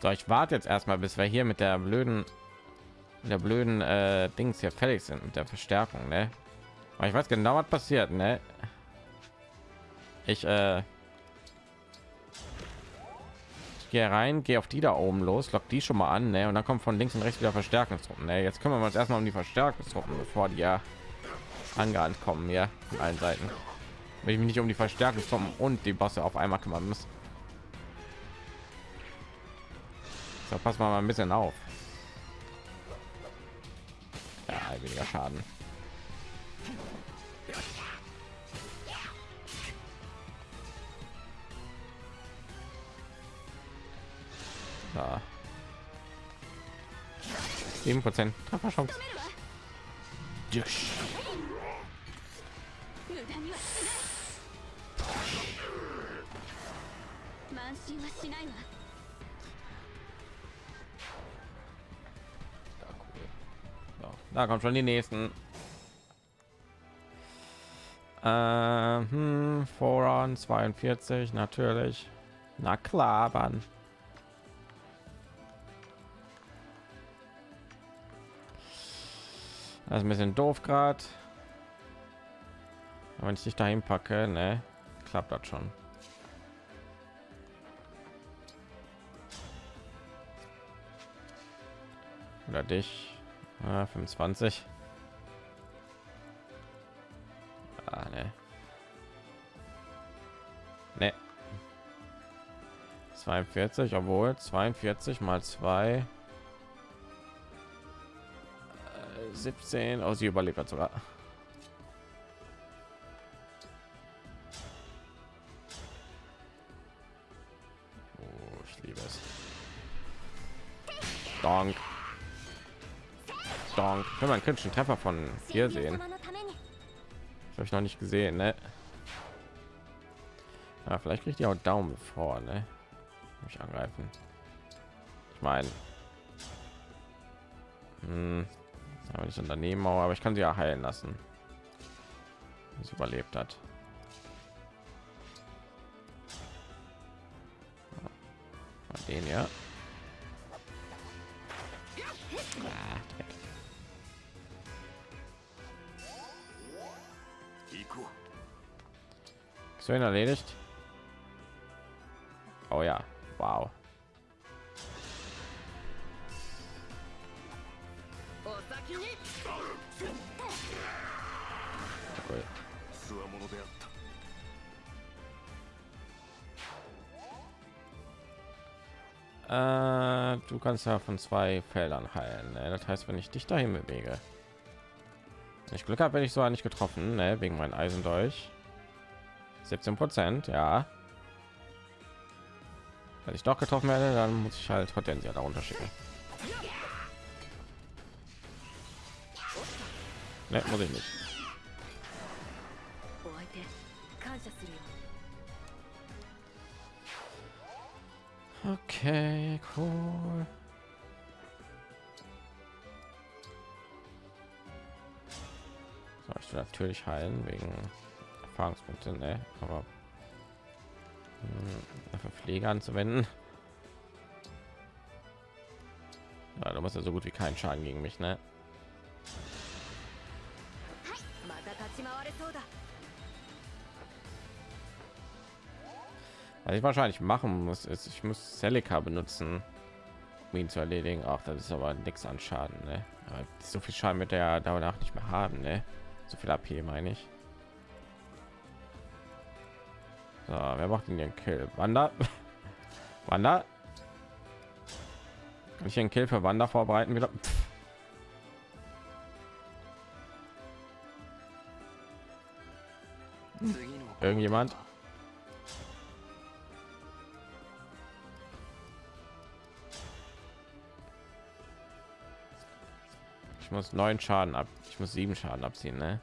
So, ich warte jetzt erstmal, bis wir hier mit der blöden, mit der blöden äh, Dings hier fertig sind mit der Verstärkung, ne? Aber ich weiß genau, was passiert, ne? Ich, äh, ich gehe rein, gehe auf die da oben los, lock die schon mal an, ne? Und dann kommt von links und rechts wieder Verstärkungstruppen. Ne? Jetzt kümmern wir uns erstmal um die Verstärkungstruppen, bevor die ja angerannt kommen, ja, von allen Seiten. Wenn ich mich nicht um die Verstärkungstruppen und die Bosse auf einmal kümmern muss. So, passen wir mal ein bisschen auf. Ja, weniger Schaden. Ja. 7 Prozent Trefferchance. Dusch. Da kommt schon die nächsten. Ähm, hm, Voran 42 natürlich. Na klar, Mann. Das ist ein bisschen doof gerade. Wenn ich dich dahin packe, ne, klappt das schon. Oder dich. Ah, 25. Ah, ne. Ne. 42, obwohl 42 mal 2 äh, 17 aus sie überlebt sogar. Oh, ich liebe es. Donk. Donk. Können wir einen kritischen Treffer von hier sehen? Habe ich noch nicht gesehen, ne? Ja, vielleicht kriegt ihr auch Daumen vor, ne? Mich angreifen. Ich meine, hm, aber nicht unternehmen, aber ich kann sie ja heilen lassen. Sie überlebt hat. Den ja. Sven erledigt. Oh ja, wow. Äh, du kannst ja von zwei Feldern heilen. Ne? Das heißt, wenn ich dich dahin bewege, wenn ich Glück habe, werde ich sogar nicht getroffen, ne? wegen meinem Eisendurch. 17 Prozent, ja. Wenn ich doch getroffen werde, dann muss ich halt Hortensia darunter schicken. Ne, muss ich nicht. Okay, cool. So, ich will natürlich heilen wegen Erfahrungspunkte, ne? Aber hm, für Pflege anzuwenden. Ja, du machst ja so gut wie keinen Schaden gegen mich, ne? Was ich wahrscheinlich machen muss, ist, ich muss Celica benutzen, um ihn zu erledigen. Auch das ist aber nichts an Schaden, ne? so viel Schaden mit der danach nicht mehr haben, ne? So viel AP meine ich. So, wer macht denn den Kill? Wander? Wander? Kann ich einen Kill für Wander vorbereiten wieder? Pff. Irgendjemand? Ich muss neun Schaden ab. Ich muss sieben Schaden abziehen, ne?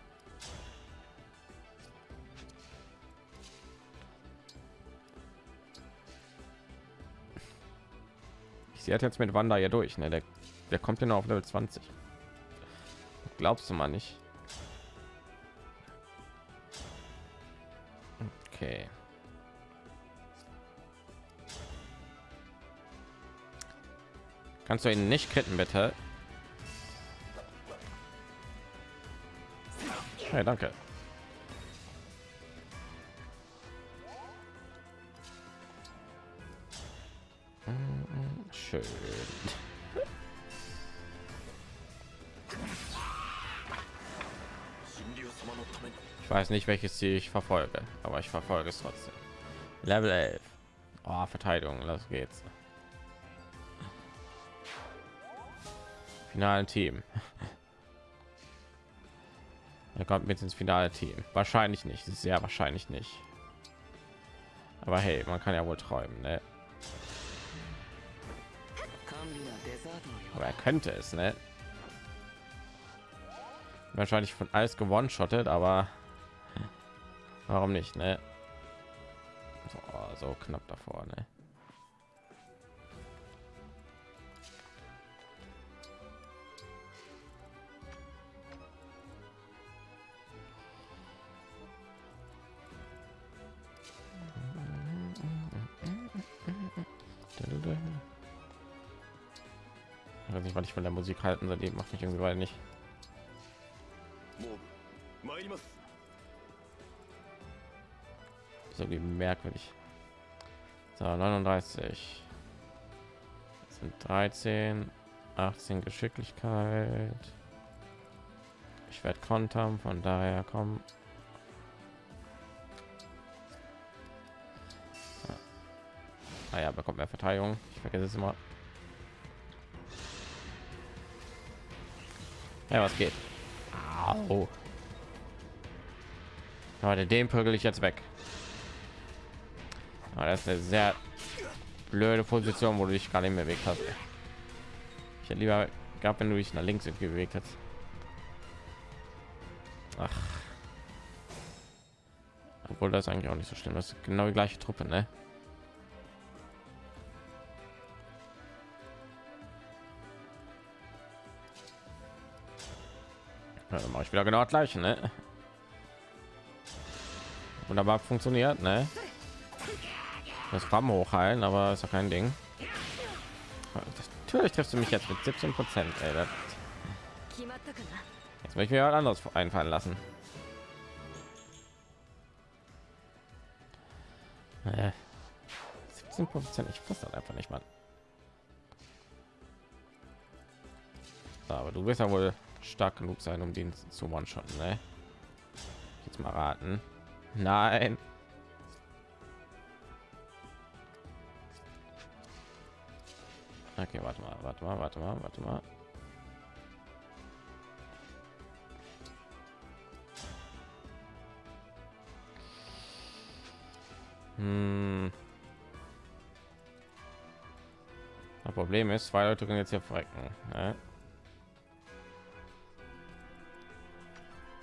Ich sehe jetzt mit Wanda ja durch, ne? Der, der kommt ja noch auf Level 20. Glaubst du mal nicht? Okay. Kannst du ihn nicht kitten, bitte? Hey, danke. Weiß nicht, welches Ziel ich verfolge, aber ich verfolge es trotzdem. Level 11. Oh, Verteidigung, los geht's. Finalen Team. Er kommt mit ins finale Team. Wahrscheinlich nicht, sehr wahrscheinlich nicht. Aber hey, man kann ja wohl träumen, ne? Aber er könnte es, ne? Wahrscheinlich von alles gewonnen schottet, aber warum nicht, ne? So, so knapp davor, ne? Ich weiß nicht, was ich von der Musik halten soll. Die macht mich irgendwie weil nicht. 39. Das sind 13, 18 Geschicklichkeit. Ich werde kontern, von daher kommen. Ah ja, bekommt mehr Verteidigung. Ich vergesse es immer. Ja, was geht? Au. Leute, den prügel ich jetzt weg. Aber das ist eine sehr blöde Position, wo du dich gerade im Weg hast. Ich hätte lieber gab, wenn du dich nach links bewegt hast. Ach. Obwohl das eigentlich auch nicht so schlimm. Das ist genau die gleiche Truppe, ne? Ja, dann mache ich wieder genau das gleiche, ne? Wunderbar funktioniert, ne? das Bam hochheilen, aber ist ja kein Ding. Natürlich triffst du mich jetzt mit 17 Prozent. Jetzt möchte ich mir halt anderes einfallen lassen. Äh, 17 Prozent, ich fasse das einfach nicht mal. Aber du wirst ja wohl stark genug sein, um den zu one-shotten, ne? Jetzt mal raten. Nein. Okay, warte mal, warte mal, warte mal, warte mal. Hm. Das Problem ist, zwei Leute können jetzt hier verrecken. Ne?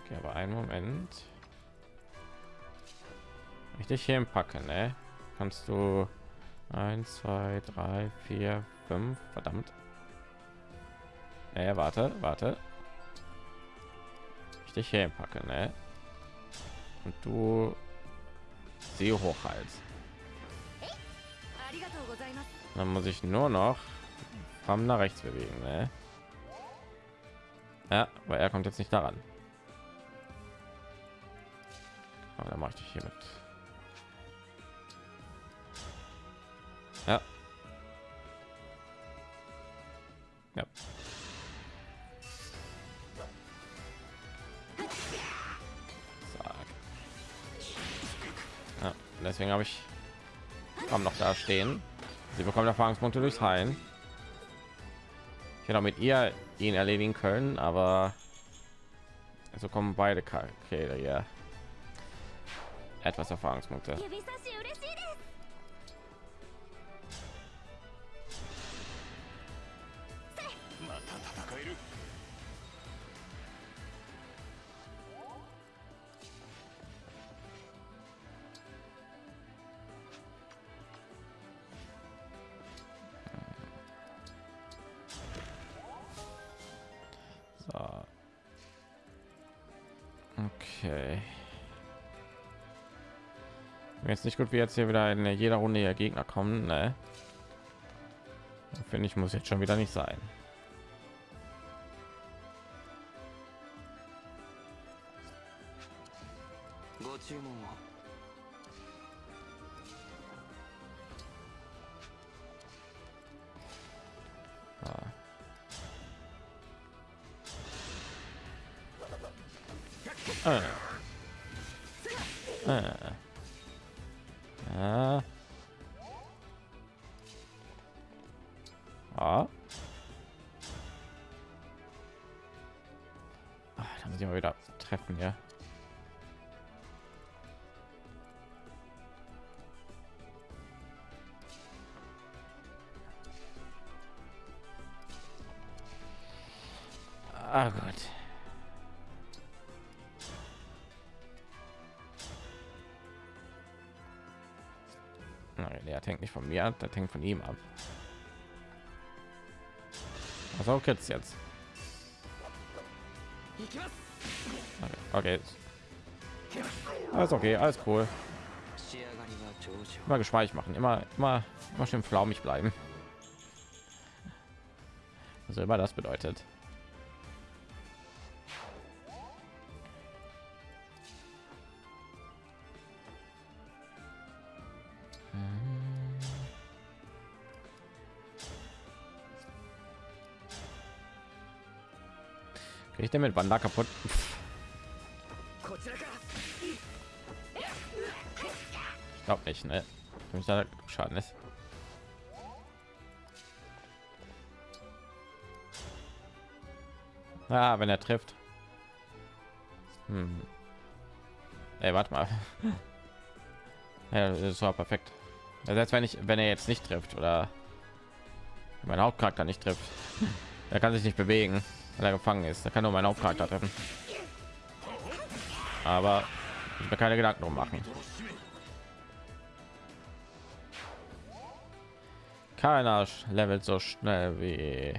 Okay, aber einen Moment. Dich hier packen, ne? Kannst du 1, 2, 3, 4, 5, verdammt. Naja, warte, warte. Ich dich hier packe, ne? Und du sie hoch hochhals. Dann muss ich nur noch haben nach rechts bewegen, ne? Ja, weil er kommt jetzt nicht daran. Aber dann mache ich dich hier mit. Ja, Ja. Ja, deswegen habe ich kaum noch da stehen. Sie bekommt Erfahrungspunkte durchs Heilen. Ich hätte auch mit ihr ihn erledigen können, aber so kommen beide Charaktere ja etwas Erfahrungspunkte. Gut, wie jetzt hier wieder in jeder Runde hier Gegner kommen, ne? Finde ich, muss jetzt schon wieder nicht sein. Ah. Ah. Ah. Ah. Ah, da muss ich mal wieder treffen, ja. Von mir ab, das hängt von ihm ab. Was auch jetzt jetzt? Okay. Alles okay, alles cool. Immer geschweig machen, immer, immer, immer schön flaumig bleiben. Also immer das bedeutet. Ich denn mit Wanda kaputt? Ich glaube nicht, ne? Mich da Schaden ist. Ah, wenn er trifft. Hm. Ey, warte mal. ja, das war perfekt. Also jetzt, wenn ich, wenn er jetzt nicht trifft oder mein Hauptcharakter nicht trifft, er kann sich nicht bewegen weil er gefangen ist. Da kann nur mein Hauptcharakter treffen. Aber ich mir keine Gedanken drum machen. Keiner levelt so schnell wie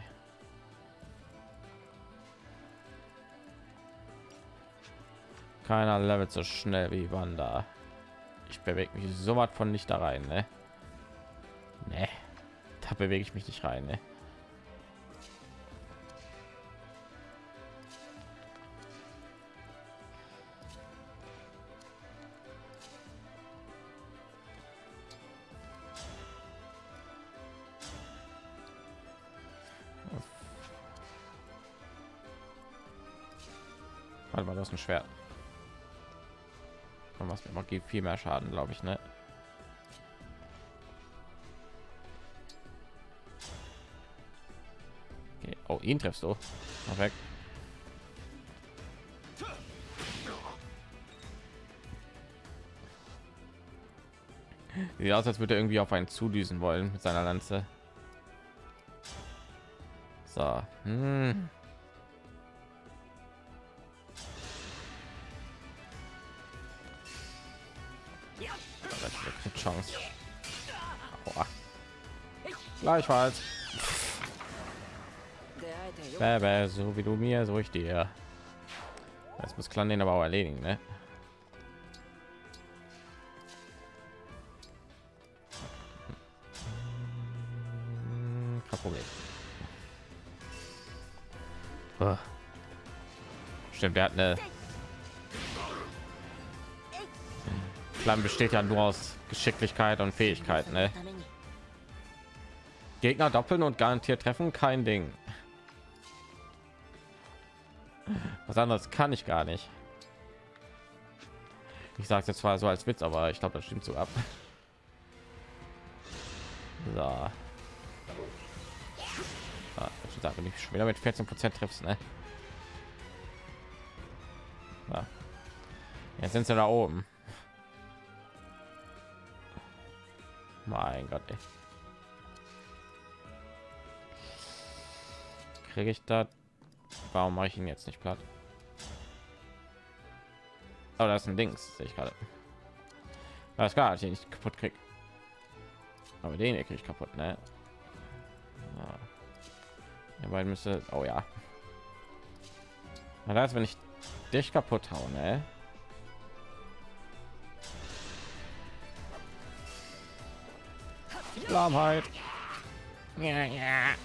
keiner levelt so schnell wie Wanda. Ich bewege mich so weit von nicht da rein, ne? Nee. Da bewege ich mich nicht rein, ne? Warte mal, das ein Schwert. Und was mir gibt viel mehr Schaden, glaube ich, ne? Okay. Oh, ihn triffst du. Perfekt. Sieht aus, als würde er irgendwie auf einen zudüsen wollen mit seiner Lanze. So. Hm. Chance. Aua. Gleichfalls. Bäh, so wie du mir, so ich dir. Jetzt muss Clan den aber auch erledigen, ne? Kein Problem. Stimmt, der hat eine Plan besteht ja nur aus Geschicklichkeit und Fähigkeit. Ne? Gegner doppeln und garantiert treffen, kein Ding. Was anderes kann ich gar nicht. Ich sage jetzt zwar so als Witz, aber ich glaube, das stimmt so ab. So. Ah, ich sage nicht schon wieder mit 14 Prozent triffst, ne? Ja. Jetzt sind sie da oben. Gott, ey. Kriege ich da? Warum mache ich ihn jetzt nicht platt? Aber das ist ein Dings, sehe ich gerade. Alles klar, ich ihn nicht kaputt krieg. Aber den kriege ich kaputt, ne? Ja. beiden müsste. Oh ja. Na, das, wenn ich dich kaputt hauen, ne? Lahmheit. Ja, ja.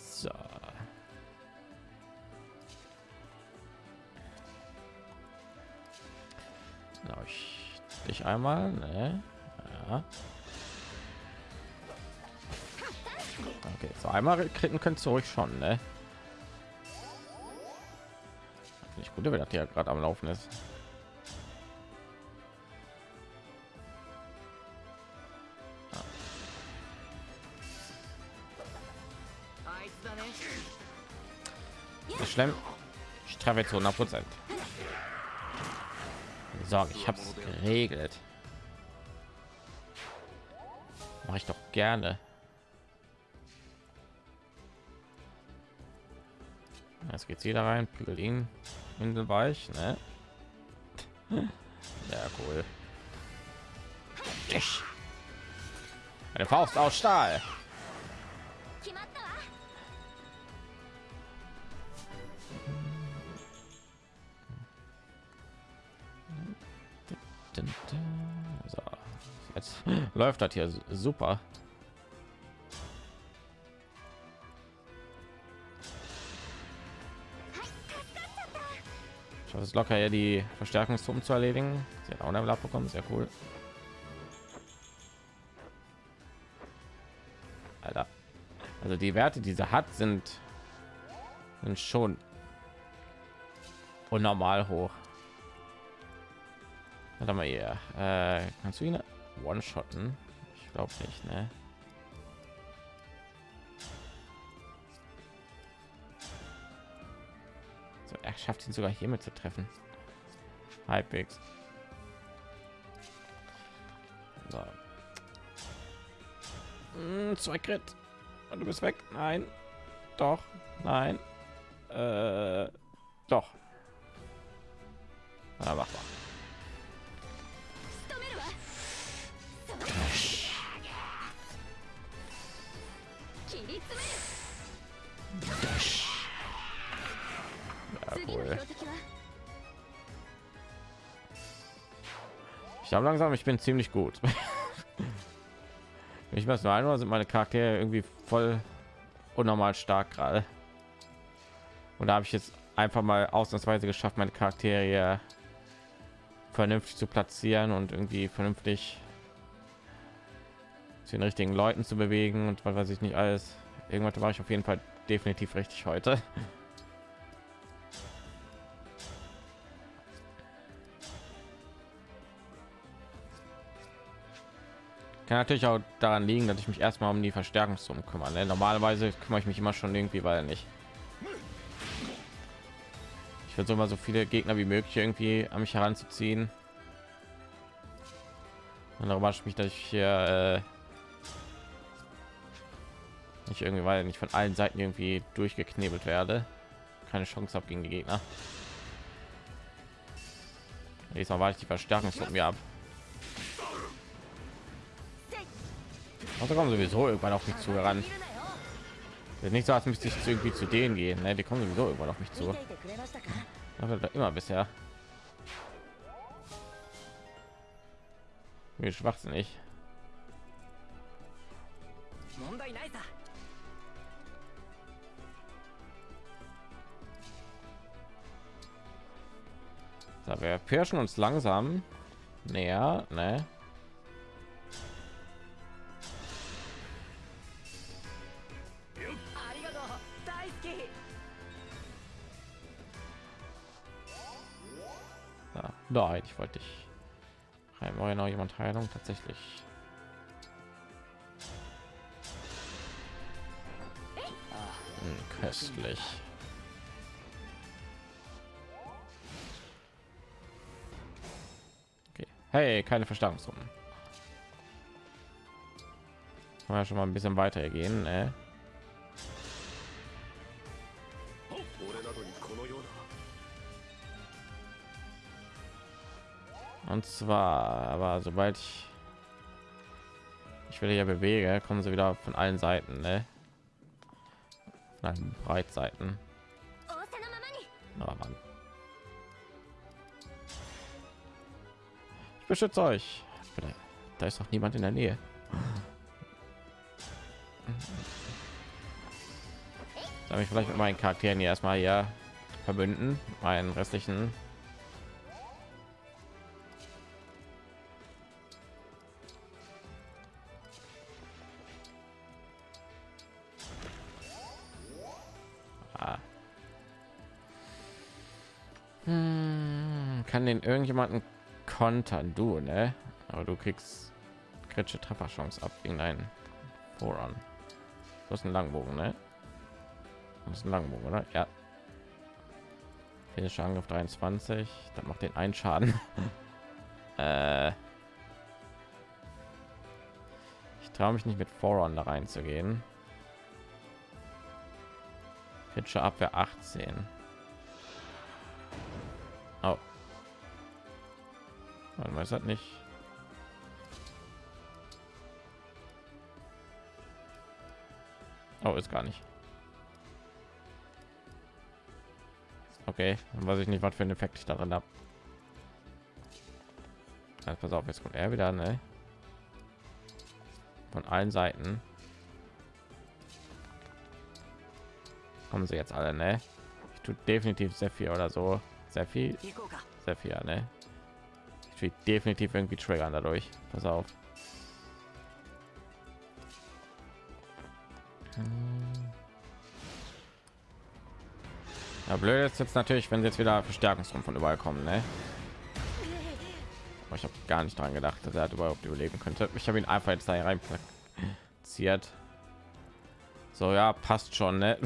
So. Genau, ich dich einmal, ne? Ja. Okay, so einmal kritten können zurück schon, ne? Sekunde, wenn das ja gerade am Laufen ist. Das Schlemm ich treffe jetzt 100 Prozent. Sorge, ich habe es geregelt. Mache ich doch gerne. Jetzt geht's wieder rein, prügel ihn. Insel war ich, ne? Ja, cool. Ich. Eine Faust aus Stahl. So, jetzt läuft das hier super. Es locker ja die Verstärkungstruppen zu erledigen. Sie hat auch eine Level bekommen, sehr cool. Alter. Also die Werte, die sie hat, sind, sind schon unnormal hoch. Warte mal hier. Äh, kannst du ihn one-shotten? Ich glaube nicht, ne? Schafft ihn sogar hiermit zu treffen. Halbwegs. So. Mm, zwei Crit. Und du bist weg. Nein. Doch. Nein. Äh, doch. Ja, mach mal. Glaube langsam, ich bin ziemlich gut. Ich weiß nur einmal sind meine Charaktere irgendwie voll unnormal stark gerade. Und da habe ich jetzt einfach mal ausnahmsweise geschafft, meine Charaktere vernünftig zu platzieren und irgendwie vernünftig zu den richtigen Leuten zu bewegen und was weiß ich nicht alles. Irgendwas war ich auf jeden Fall definitiv richtig heute. Kann natürlich auch daran liegen, dass ich mich erstmal um die Verstärkungssummen kümmere. Ne? Normalerweise kümmere ich mich immer schon irgendwie, weil nicht. Ich versuche mal so viele Gegner wie möglich irgendwie an mich heranzuziehen. Und darüber ich mich, dass ich hier äh, nicht irgendwie, weil nicht von allen Seiten irgendwie durchgeknebelt werde. Keine Chance habe gegen die Gegner. Diesmal war ich die Verstärkungstruppen mir ab. Also kommen sowieso irgendwann auf mich zu heran. Nicht so, als müsste ich irgendwie zu denen gehen. Ne? Die kommen sowieso irgendwann auf mich zu. Immer bisher. Wie schwachsinnig. So, wir pirschen uns langsam näher, ne? Nein, ich wollte dich. Heim, war ja jemand Heilung tatsächlich. Hm, köstlich. Okay. Hey, keine Verstärkungsrunden. Kann man schon mal ein bisschen weiter gehen, ne? und zwar aber sobald ich ich will ja bewege kommen sie wieder von allen seiten ne? von allen breitseiten. Aber Mann. ich beschütze euch. Da ist noch niemand in der nähe. Soll ich vielleicht mit meinen charakteren hier erstmal ja verbünden meinen restlichen? Kann den irgendjemanden kontern, du, ne? Aber du kriegst kritische Trefferchance ab gegen einen Voran. Du hast einen Langbogen, ne? Das ist ein Langbogen, oder? Ja. Physischer Angriff 23, dann macht den einen Schaden. äh, ich traue mich nicht mit Voron da reinzugehen. Kritische Abwehr 18. Man weiß halt nicht. Oh, ist gar nicht. Okay, dann weiß ich nicht, was für ein Effekt ich daran habe. Also pass auf, jetzt kommt er wieder, ne? Von allen Seiten. Kommen sie jetzt alle, ne? Ich tue definitiv sehr viel oder so. Sehr viel. Sehr viel, ne? Will definitiv irgendwie triggern dadurch. Pass auf. Ja, blöd ist jetzt natürlich, wenn jetzt wieder Verstärkungsrum von überall kommen, ne? Aber ich habe gar nicht daran gedacht, dass er überhaupt überleben könnte. Ich habe ihn einfach jetzt da rein platziert. So, ja, passt schon, ne?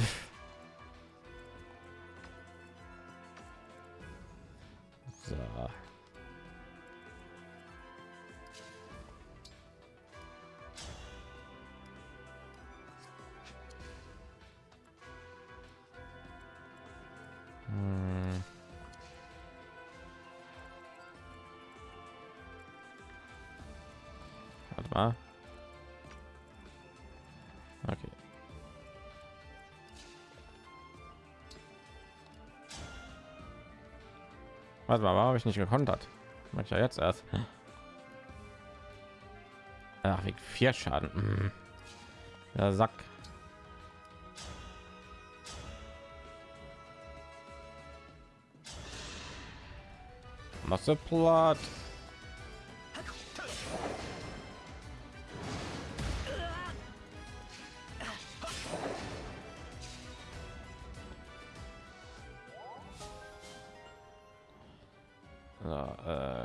Warte mal, warum habe ich nicht gekontert? Mach ich ja jetzt erst. Ach, wegen vier Schaden. Mhm. Der Sack. Masse platt.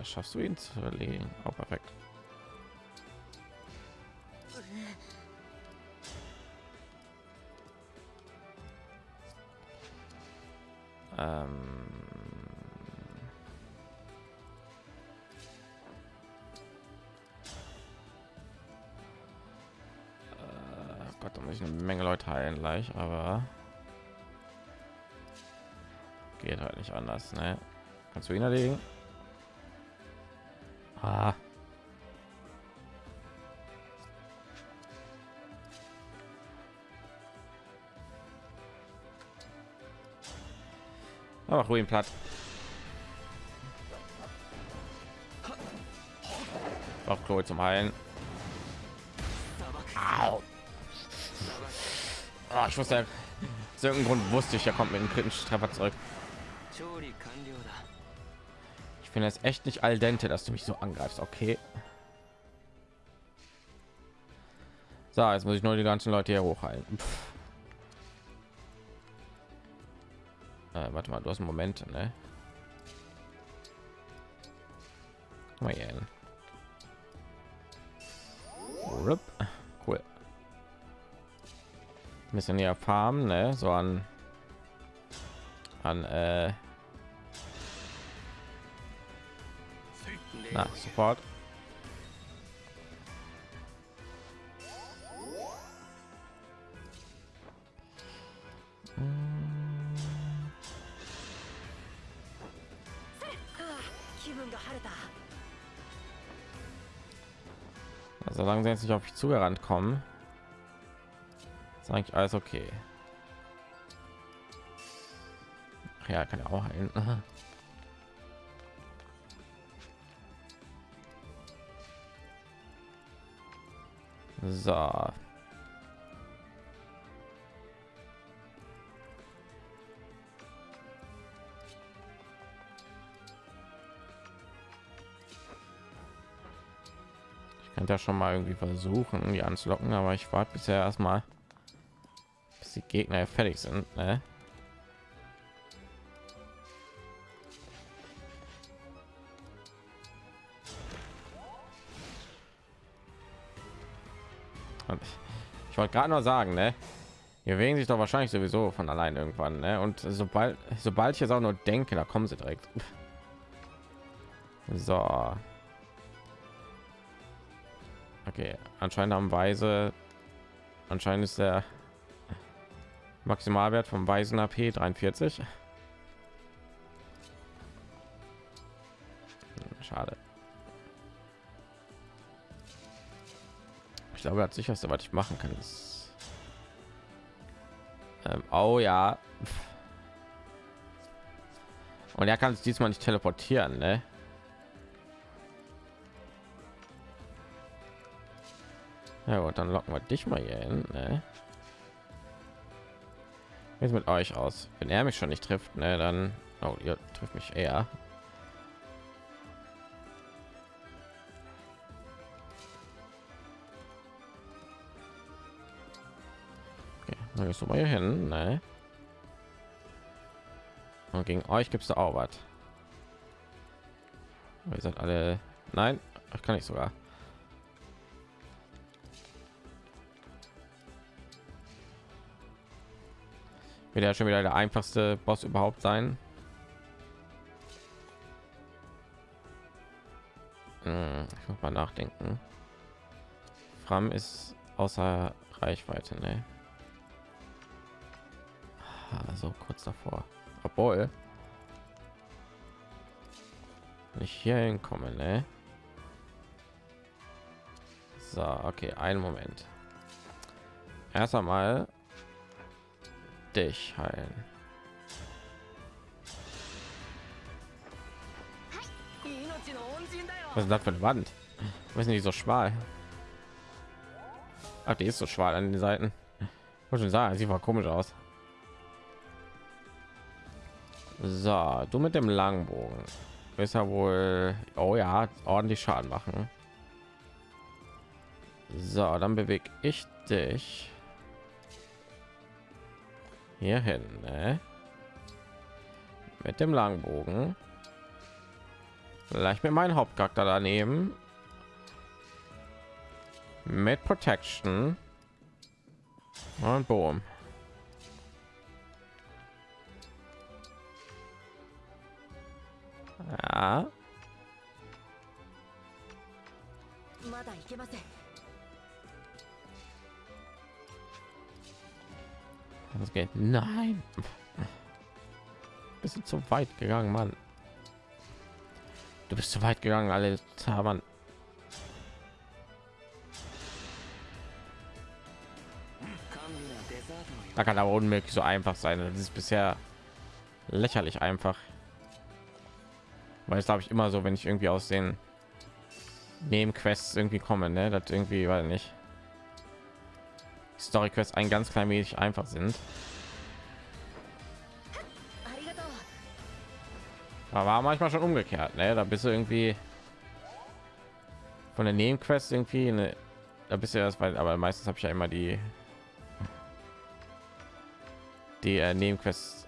Schaffst du ihn zu erlegen? Oh, perfekt. Ähm, äh, Gott, da muss ich eine Menge Leute heilen gleich, aber geht halt nicht anders, ne? Kannst du ihn erlegen? Ah. Aber ruhig platt. Auf Chloe zum Heilen. Au. Oh, ich wusste, aus irgendeinem Grund wusste ich, er kommt mit einem kritischen Treffer zurück finde es echt nicht al dente, dass du mich so angreifst. Okay. So, jetzt muss ich nur die ganzen Leute hier hochhalten. Äh, warte mal, du hast Momente, ne? Mal hier hin. Cool. Ein bisschen näher farmen, ne? So an an äh, Na, sofort. Also langsam jetzt nicht auf mich zugerannt kommen ist eigentlich alles okay. Ach ja kann ja auch heilen. So. Ich könnte ja schon mal irgendwie versuchen, die anzulocken, aber ich warte bisher erstmal, bis die Gegner fertig sind. Ne? Ich wollte gerade nur sagen, ne? Die bewegen sich doch wahrscheinlich sowieso von allein irgendwann, ne? Und sobald, sobald ich jetzt auch nur denke, da kommen sie direkt. So. Okay, anscheinend haben Weise, anscheinend ist der Maximalwert vom Weisen AP 43. Schade. Glaube, das sicherste, was ich machen kann, ist. Ähm, oh ja. Und er kann es diesmal nicht teleportieren, ne? Ja gut, dann locken wir dich mal hier hin. Ne? Jetzt mit euch aus. Wenn er mich schon nicht trifft, ne, dann oh, ihr trifft mich eher. Gehst du mal hier hin, ne? Und gegen euch gibt es da auch was. Ihr seid alle. Nein, ich kann nicht sogar. wird ja schon wieder der einfachste Boss überhaupt sein. Hm, ich muss mal nachdenken. Fram ist außer Reichweite, ne? so kurz davor. Obwohl ich hier hinkomme, ne? So, okay, einen Moment. Erst einmal dich heilen. Was ist das für eine Wand? Was ist nicht so schmal? Ach, die ist so schmal an den Seiten. Muss schon sagen, sieht mal komisch aus. So, du mit dem Langbogen. Ist ja wohl, oh ja, ordentlich Schaden machen. So, dann bewege ich dich hier hin, ne? Mit dem Langbogen. Vielleicht mit meinem Hauptcharakter daneben. Mit Protection. Und boom. Ja. Das geht. Nein. Bist du zu weit gegangen, Mann. Du bist zu weit gegangen, alle Mann. Da kann aber unmöglich so einfach sein. Das ist bisher lächerlich einfach weil es glaube ich immer so wenn ich irgendwie aus den Nebenquests irgendwie kommen ne das irgendwie weil nicht Story quest ein ganz klein wenig einfach sind. Aber war manchmal schon umgekehrt ne? Da bist du irgendwie von der Nebenquest irgendwie eine, da bist du erst weil aber meistens habe ich ja immer die die äh, Nebenquests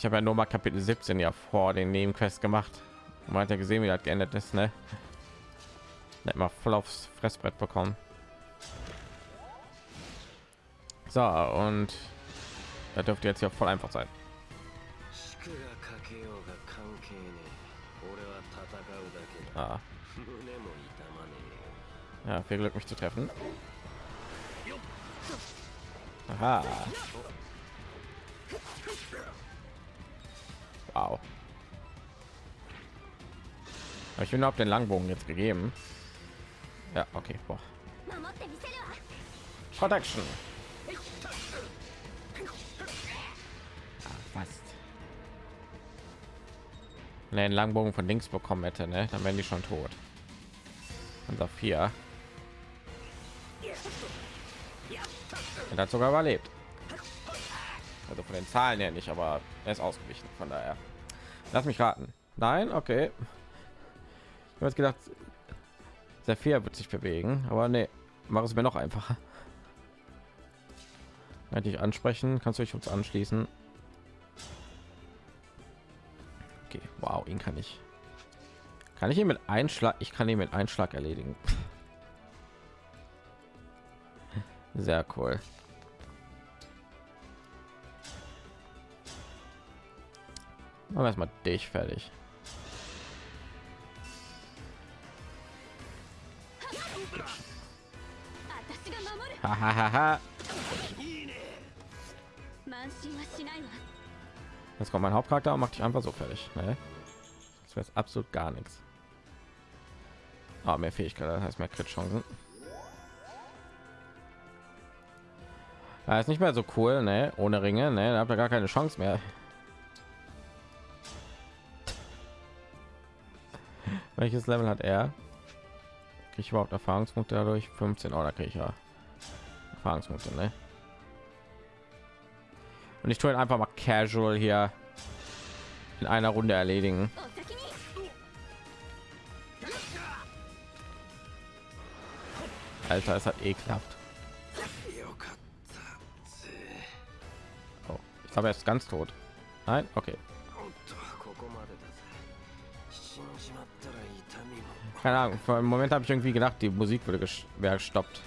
ich habe ja nur mal Kapitel 17 ja vor den Nebenquest gemacht. Man hat ja gesehen, wie das geändert ist, ne? Nicht mal voll aufs Fressbrett bekommen. So, und da dürfte jetzt ja voll einfach sein. Ah. Ja, viel Glück, mich zu treffen. Aha. Wow. Aber ich bin auf den Langbogen jetzt gegeben. Ja, okay. Boah. Protection. Ah, fast. Den Langbogen von links bekommen hätte, ne? dann wären die schon tot. Unser vier. Er hat sogar überlebt. Also von den Zahlen her nicht, aber er ist ausgewichen. Von daher, lass mich raten. Nein, okay. Ich habe gedacht, viel wird sich bewegen, aber nee, mach es mir noch einfacher. Wenn dich ansprechen, kannst du dich uns anschließen. Okay, wow, ihn kann ich. Kann ich ihn mit Einschlag? Ich kann ihn mit Einschlag erledigen. Sehr cool. Machen erstmal dich fertig. Hahaha. Jetzt kommt mein Hauptcharakter und macht dich einfach so fertig. Ne? Das wäre absolut gar nichts. Aber mehr Fähigkeit, das heißt mehr Crit-Chancen. Ja, ist nicht mehr so cool, ne? Ohne Ringe, ne? Da habt ihr gar keine Chance mehr. Welches Level hat er? Kriege ich überhaupt Erfahrungspunkte dadurch? 15 oder kriege ich ja Erfahrungspunkte, ne? Und ich tue ihn einfach mal casual hier in einer Runde erledigen. Alter, es hat eh klappt. Oh, ich glaube, er ist ganz tot. Nein, okay. Keine Ahnung. Für einen Moment habe ich irgendwie gedacht, die Musik würde wäre gestoppt.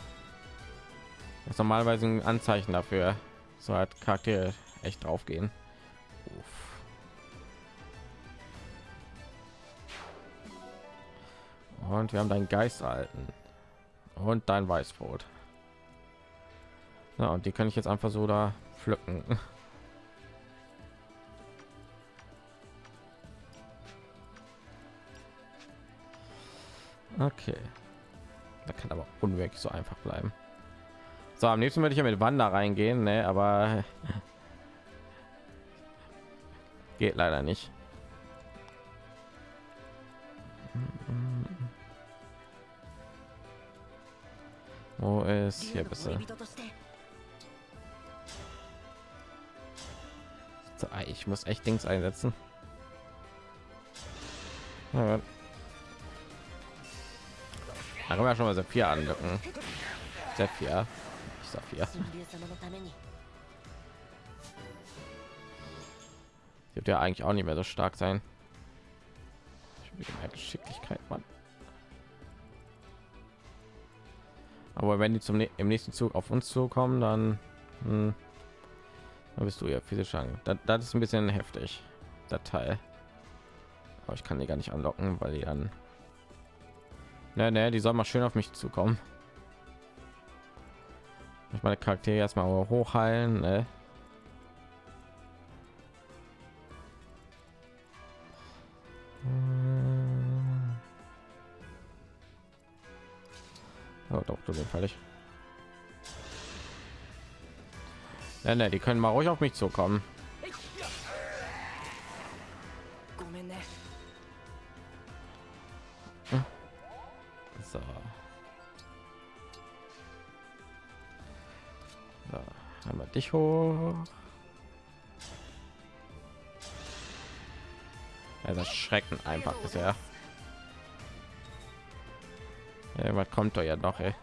Das ist normalerweise ein Anzeichen dafür, so hat Charaktere echt drauf gehen. Und wir haben deinen Geist erhalten und dein Weißbrot. Ja, und die kann ich jetzt einfach so da pflücken. Okay. Da kann aber unwirklich so einfach bleiben. So, am nächsten würde ich ja mit Wander reingehen, ne? aber geht leider nicht. Wo ist hier besser? So, ich muss echt Dings einsetzen. Ja. Da können wir schon mal viel anlocken. Viel. Ich viel. Wird ja eigentlich auch nicht mehr so stark sein. Mehr Geschicklichkeit, Mann. Aber wenn die zum im nächsten Zug auf uns zukommen, dann, hm, dann bist du ja physisch an. Das, das ist ein bisschen heftig, der Teil. Aber ich kann die gar nicht anlocken, weil die dann Ne, ne, die soll mal schön auf mich zukommen. Ich meine Charaktere erstmal hochheilen. Ne? Oh, doch, du bist fertig. Ne, ne, die können mal ruhig auf mich zukommen. Dich hoch. Ja, das Schrecken einfach bisher. Was kommt doch ja noch, ey.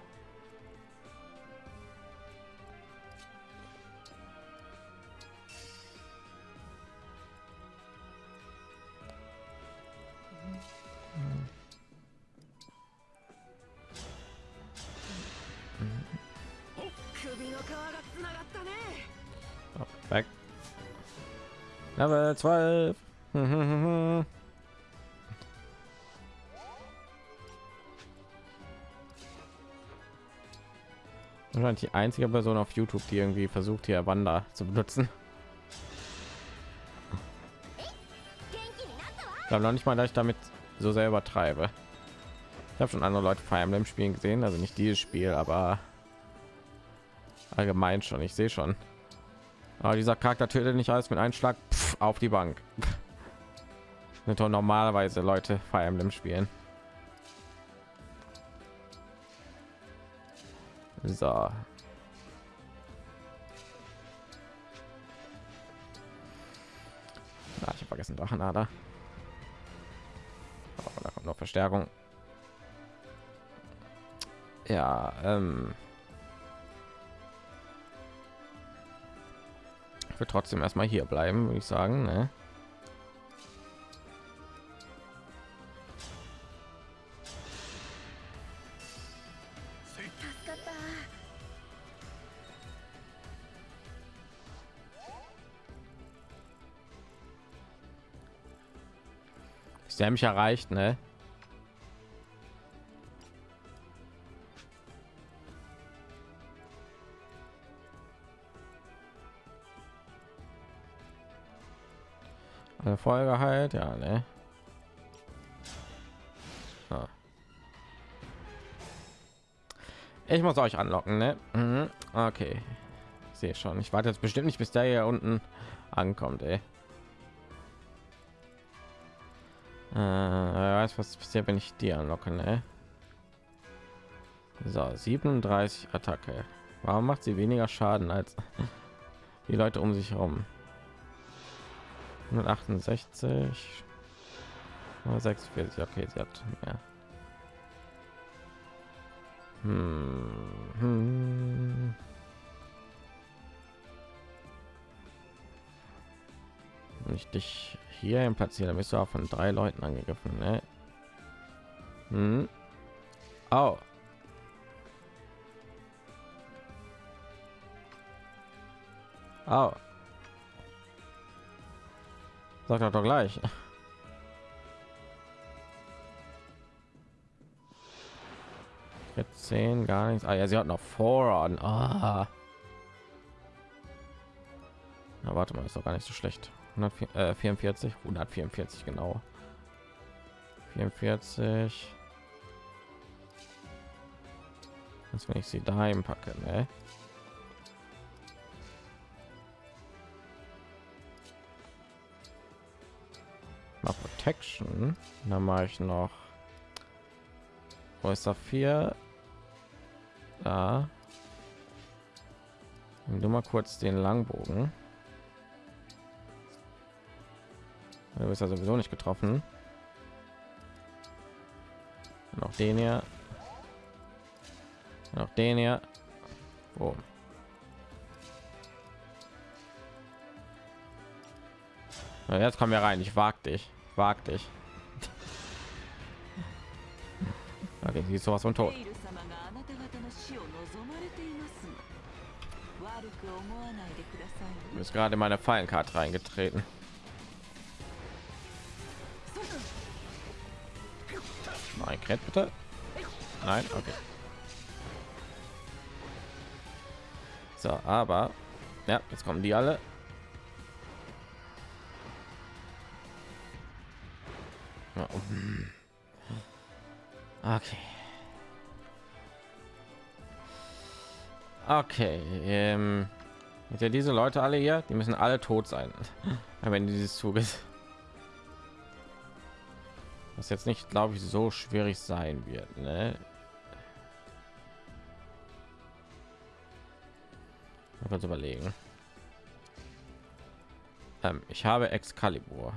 12. Wahrscheinlich die einzige Person auf YouTube, die irgendwie versucht, hier Wander zu benutzen. Ich noch nicht mal, dass ich damit so sehr übertreibe. Ich habe schon andere Leute Fire Emblem spielen gesehen, also nicht dieses Spiel, aber allgemein schon. Ich sehe schon. Aber dieser Charakter tötet nicht alles mit einem Schlag auf die Bank. normalerweise Leute Fire Emblem spielen. So. Na, ich habe vergessen Drachenader. Aber da kommt noch Verstärkung. Ja, ähm. wir trotzdem erstmal hier bleiben, würde ich sagen. Ne? Ist der mich erreicht, ne? Folge halt, ja, ne? So. Ich muss euch anlocken, ne? Mhm. Okay. Sehe schon. Ich warte jetzt bestimmt nicht, bis der hier unten ankommt, ey. Äh, weiß, was passiert, wenn ich die anlocke, ne? So, 37 Attacke. Warum macht sie weniger Schaden als die Leute um sich herum? 168 46 okay sie hat mehr hm. Hm. Ich dich hier platziere dann bist du auch von drei leuten angegriffen ne? hm. oh. Oh. Sag doch, doch gleich. Jetzt zehn gar nichts. Ah ja, sie hat noch Voran. Ah. Na, warte mal, ist doch gar nicht so schlecht. 144, 144 äh, genau. 44. Jetzt wenn ich sie daheim packe, ne? Mal protection. Dann mache ich noch wo ist da. Vier da du mal kurz den langbogen. Du bist ja sowieso nicht getroffen. Noch den hier. Noch den hier. Oh. jetzt kommen wir rein. Ich wag dich. Wag dich. Okay, sie ist sowas von tot. Du bist gerade in meine Fallenkarte reingetreten. Nein, Kret bitte. Nein, okay. So, aber ja, jetzt kommen die alle. Okay. Okay. Ähm, ja diese Leute alle hier, die müssen alle tot sein, wenn dieses Zuges. Was jetzt nicht, glaube ich, so schwierig sein wird. Ne? Mal kurz überlegen. Ähm, ich habe Excalibur,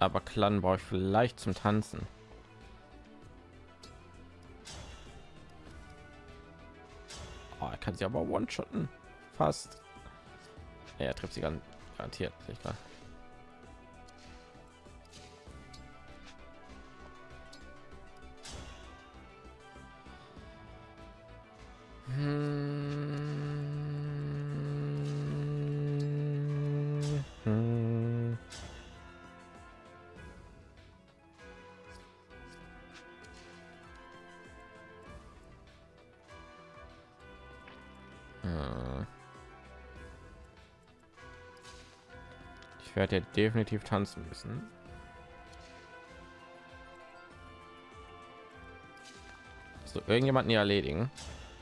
aber Clan brauche ich vielleicht zum Tanzen. Oh, er kann sie aber one-shotten. Fast. Er trifft sie ganz garantiert. Ich werde ja definitiv tanzen müssen. So irgendjemanden hier erledigen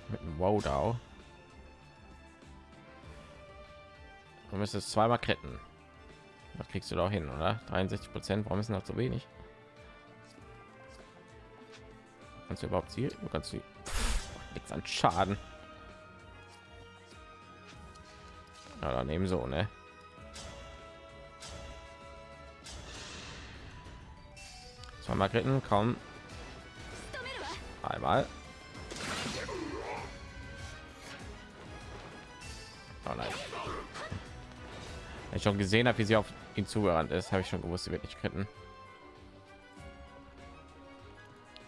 mit dem Wowdow. Du müsstest zweimal retten. Das kriegst du doch hin, oder? 63 Prozent. Warum ist noch so wenig? Kannst du überhaupt sie? Du kannst sie nichts an Schaden. Ja, dann ebenso, ne? Kritten, komm. Einmal. Oh nein. Wenn ich schon gesehen habe, wie sie auf ihn zugerannt ist, habe ich schon gewusst, sie wird nicht kritten.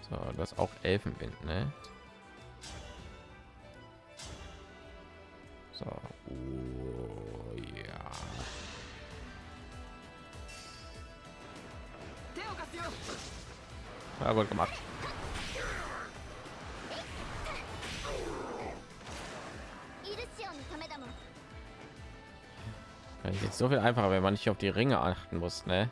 So, das auch Elfenwind, ne? Gut gemacht. Jetzt so viel einfacher, wenn man nicht auf die Ringe achten muss, ne?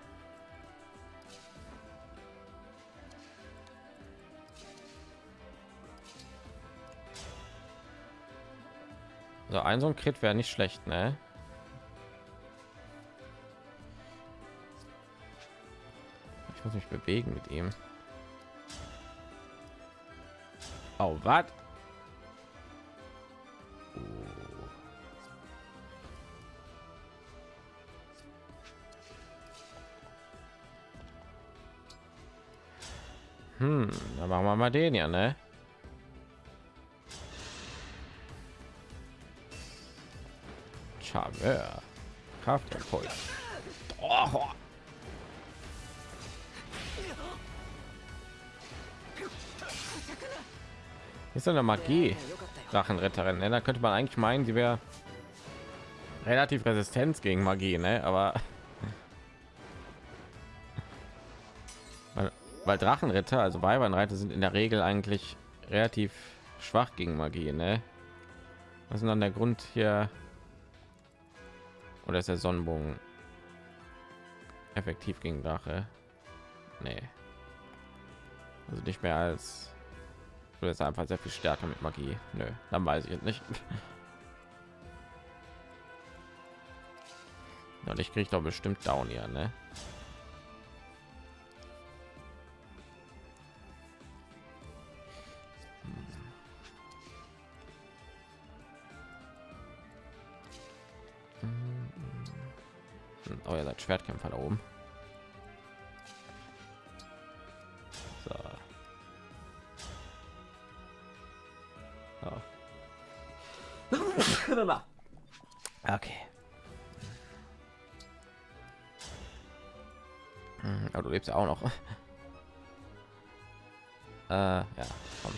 So ein so ein Crit wäre nicht schlecht, ne? Ich muss mich bewegen mit ihm. Oh, was? Hm, dann machen wir mal den ja, ne? Charmeur. Kraftimpuls. Oh. Ist eine Magie Drachenretterin. Ne? Da könnte man eigentlich meinen, sie wäre relativ Resistenz gegen Magie, ne? Aber weil, weil Drachenritter, also Weibernreiter, sind in der Regel eigentlich relativ schwach gegen Magie, ne? Was ist dann der Grund hier? Oder ist der Sonnenbogen effektiv gegen Drache? Nee. Also nicht mehr als oder ist einfach sehr viel stärker mit Magie. Nö, dann weiß ich jetzt nicht. Und ich kriege doch bestimmt down hier, ne? Hm. Oh, ihr seid Schwertkämpfer da oben. ja auch noch. äh, ja, komm.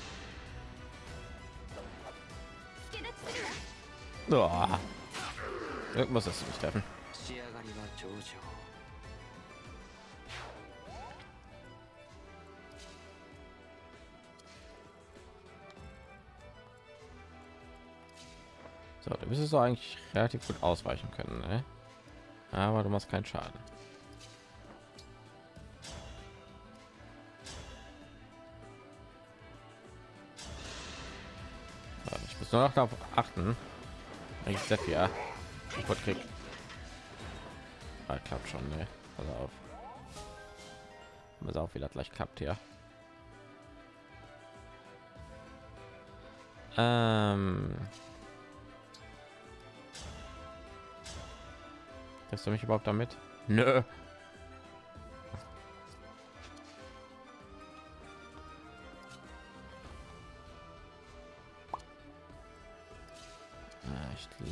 Oh. Irgendwas ist mich treffen. So, du müsstest du eigentlich relativ gut ausweichen können, ne? aber du machst keinen Schaden. Ich noch darauf achten, ich sehr viel kaputt krieg. Ah, klappt schon, ne? Pass auf. Pass auf, wie das gleich klappt hier. Ähm, Lässt du mich überhaupt damit? Nö.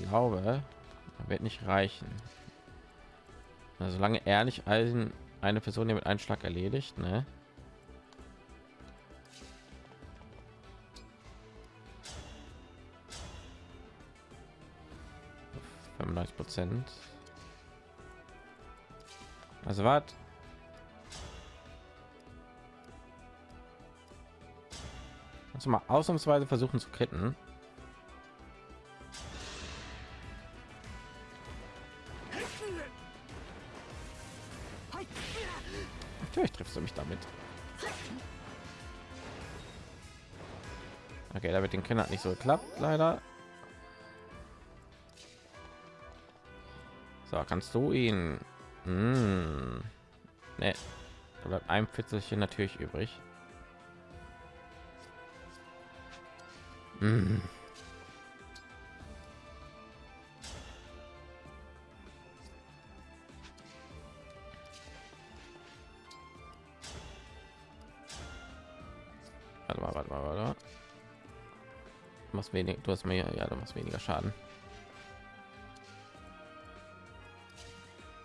Glaube, wird nicht reichen. Also solange nicht Eisen eine Person hier mit einem Schlag erledigt, ne? Prozent. Also was? Du mal ausnahmsweise versuchen zu kritten? Den Kinder nicht so geklappt, leider. So, kannst du ihn hm. Nee. Da bleibt ein Fitzelchen natürlich übrig. Hm. Machst wenig, du hast mehr, ja, du machst weniger Schaden.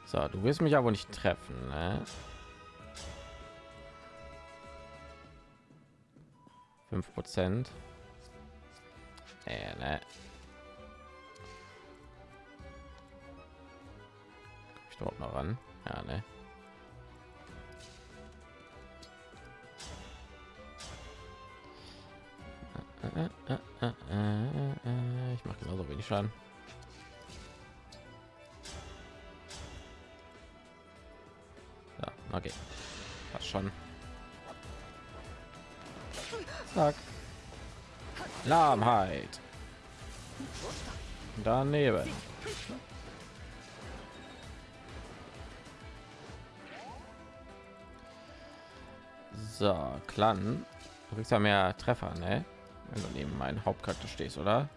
So, du wirst mich aber nicht treffen, ne? Fünf Prozent. Nee, ne. Ich dort noch ran? Ja, ne. Ich wenig Schaden. Ja, okay. Das schon. Zack. Lahmheit. Daneben. So, Clan. Du kriegst ja mehr Treffer, ne? Wenn du neben meinen Hauptcharakter stehst, oder?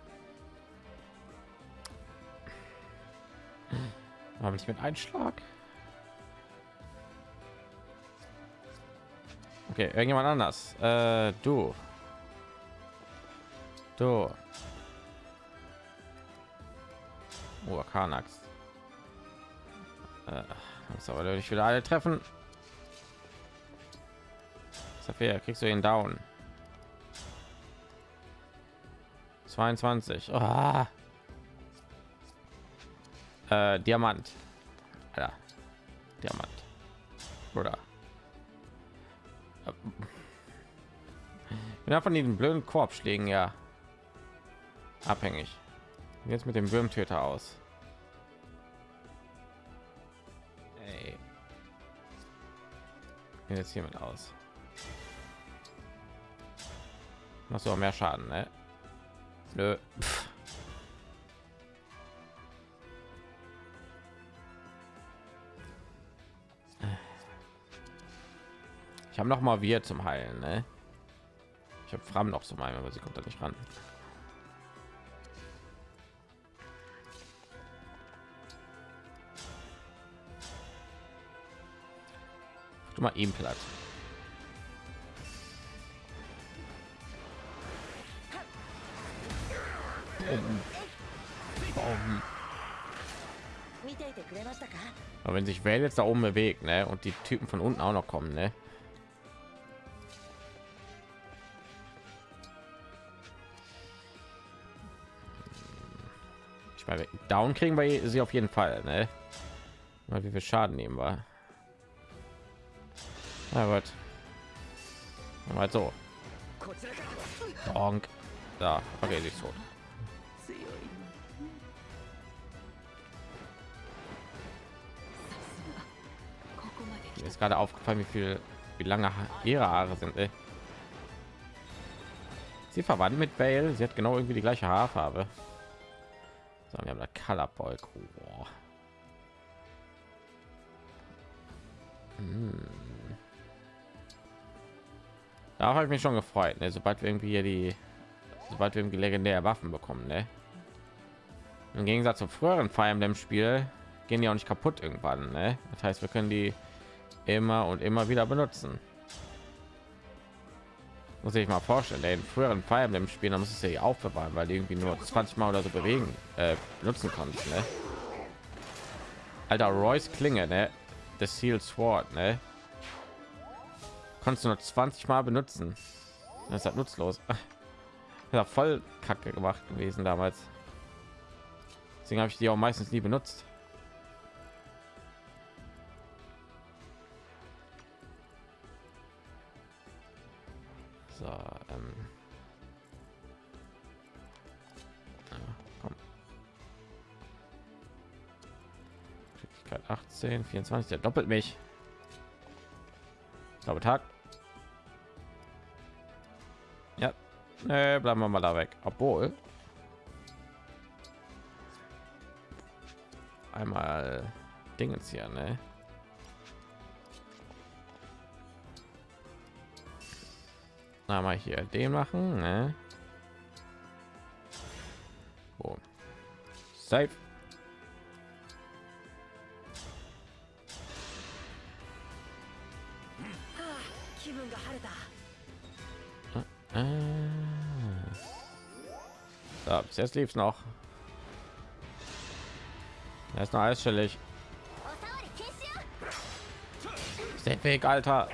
Habe ich mit Einschlag? Okay, irgendjemand anders. Äh, du. Du. Oh, Kanax. Äh, aber nicht wieder alle treffen. Saphir, kriegst du ihn down. 22. Oh. Äh, Diamant. Alter. Diamant. Oder. Ja, von diesen blöden Korbschlägen ja abhängig. Jetzt mit dem Würmtöter aus. Ey. Jetzt hiermit aus. Machst du auch mehr Schaden, ne? Nö. Pff. Ich habe noch mal wir zum Heilen, ne? Ich habe Fram noch zum Heilen, aber sie kommt da nicht ran. Du mal platt. Boom. Aber wenn sich Welt jetzt da oben bewegt, ne, und die Typen von unten auch noch kommen, ne? ich meine down kriegen wir sie auf jeden fall ne? mal wie viel schaden nehmen war na gut mal so Donk. da okay sie ist tot Mir ist gerade aufgefallen wie viel wie lange ihre haare sind ey. sie verwandt mit Bale. sie hat genau irgendwie die gleiche haarfarbe so, wir haben da Color Boy. Boah. Hm. Da habe ich mich schon gefreut, ne? sobald wir irgendwie hier die, sobald wir irgendwie legendäre Waffen bekommen. Ne? Im Gegensatz zum früheren Fire Emblem Spiel gehen die auch nicht kaputt irgendwann. Ne? Das heißt, wir können die immer und immer wieder benutzen. Muss ich mal vorstellen, der in früheren Fire Emblem Spielen, da muss es ja aufbewahren, weil irgendwie nur 20 Mal oder so bewegen, äh, benutzen konnten. Ne? Alter, Royce Klinge, ne? Das Seal Sword, ne? Konntest du nur 20 Mal benutzen. Das ist halt nutzlos. Ja, voll kacke gemacht gewesen damals. Deswegen habe ich die auch meistens nie benutzt. 18, 24, der doppelt mich. Glaube Tag. Ja, nee, bleiben wir mal da weg. Obwohl. Einmal Dingens hier, ne? Na, mal hier den machen, ne? Oh. Safe. Äh. So, bis jetzt lief es noch. Er ist noch eisstellig. Ist Weg, Alter.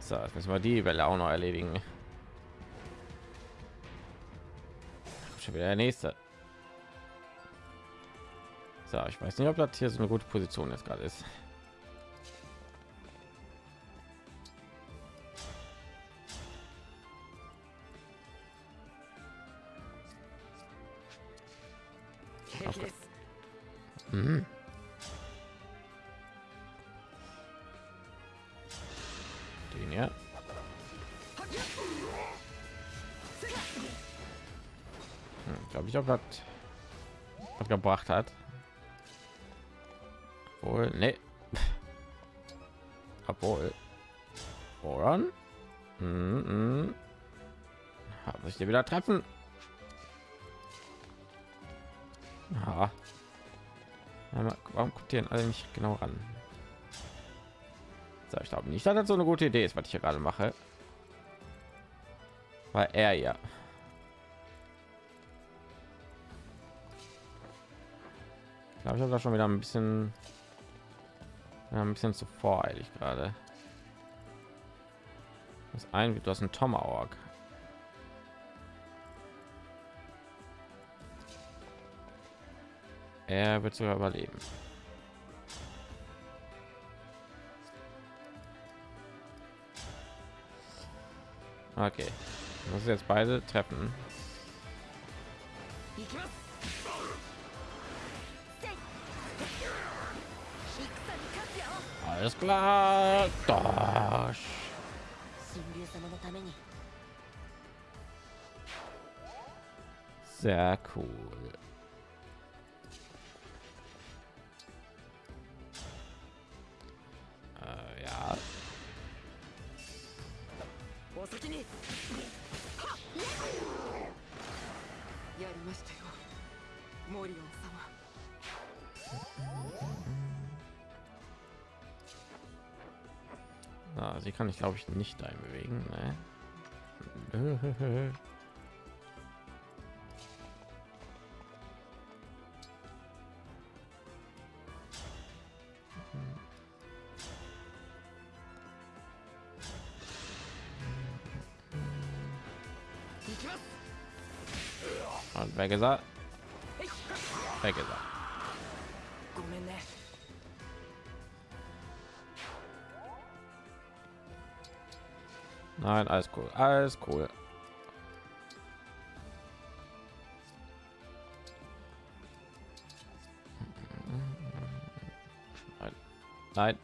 So, jetzt müssen wir die Welle auch noch erledigen. Schon wieder der nächste. So, ich weiß nicht, ob das hier so eine gute Position jetzt gerade ist. Was gebracht hat. Wohl, ne. Obwohl. Voran. Mm -mm. Haben sich wieder treffen. Ja. Warum guckt ihr alle nicht genau ran? So, ich glaube nicht, dass das so eine gute Idee ist, was ich hier gerade mache. Weil er ja. Ich habe da schon wieder ein bisschen ja, ein bisschen zu voreilig gerade. Das ein, du hast ein Tomahawk. Er wird sogar überleben. Okay, muss jetzt beide treffen. Alles klar. Doch. Sehr cool. Kann ich glaube ich nicht einbewegen. Ne? Und wer gesagt? Wer gesagt? Nein, alles cool, alles cool. Nein, Nein.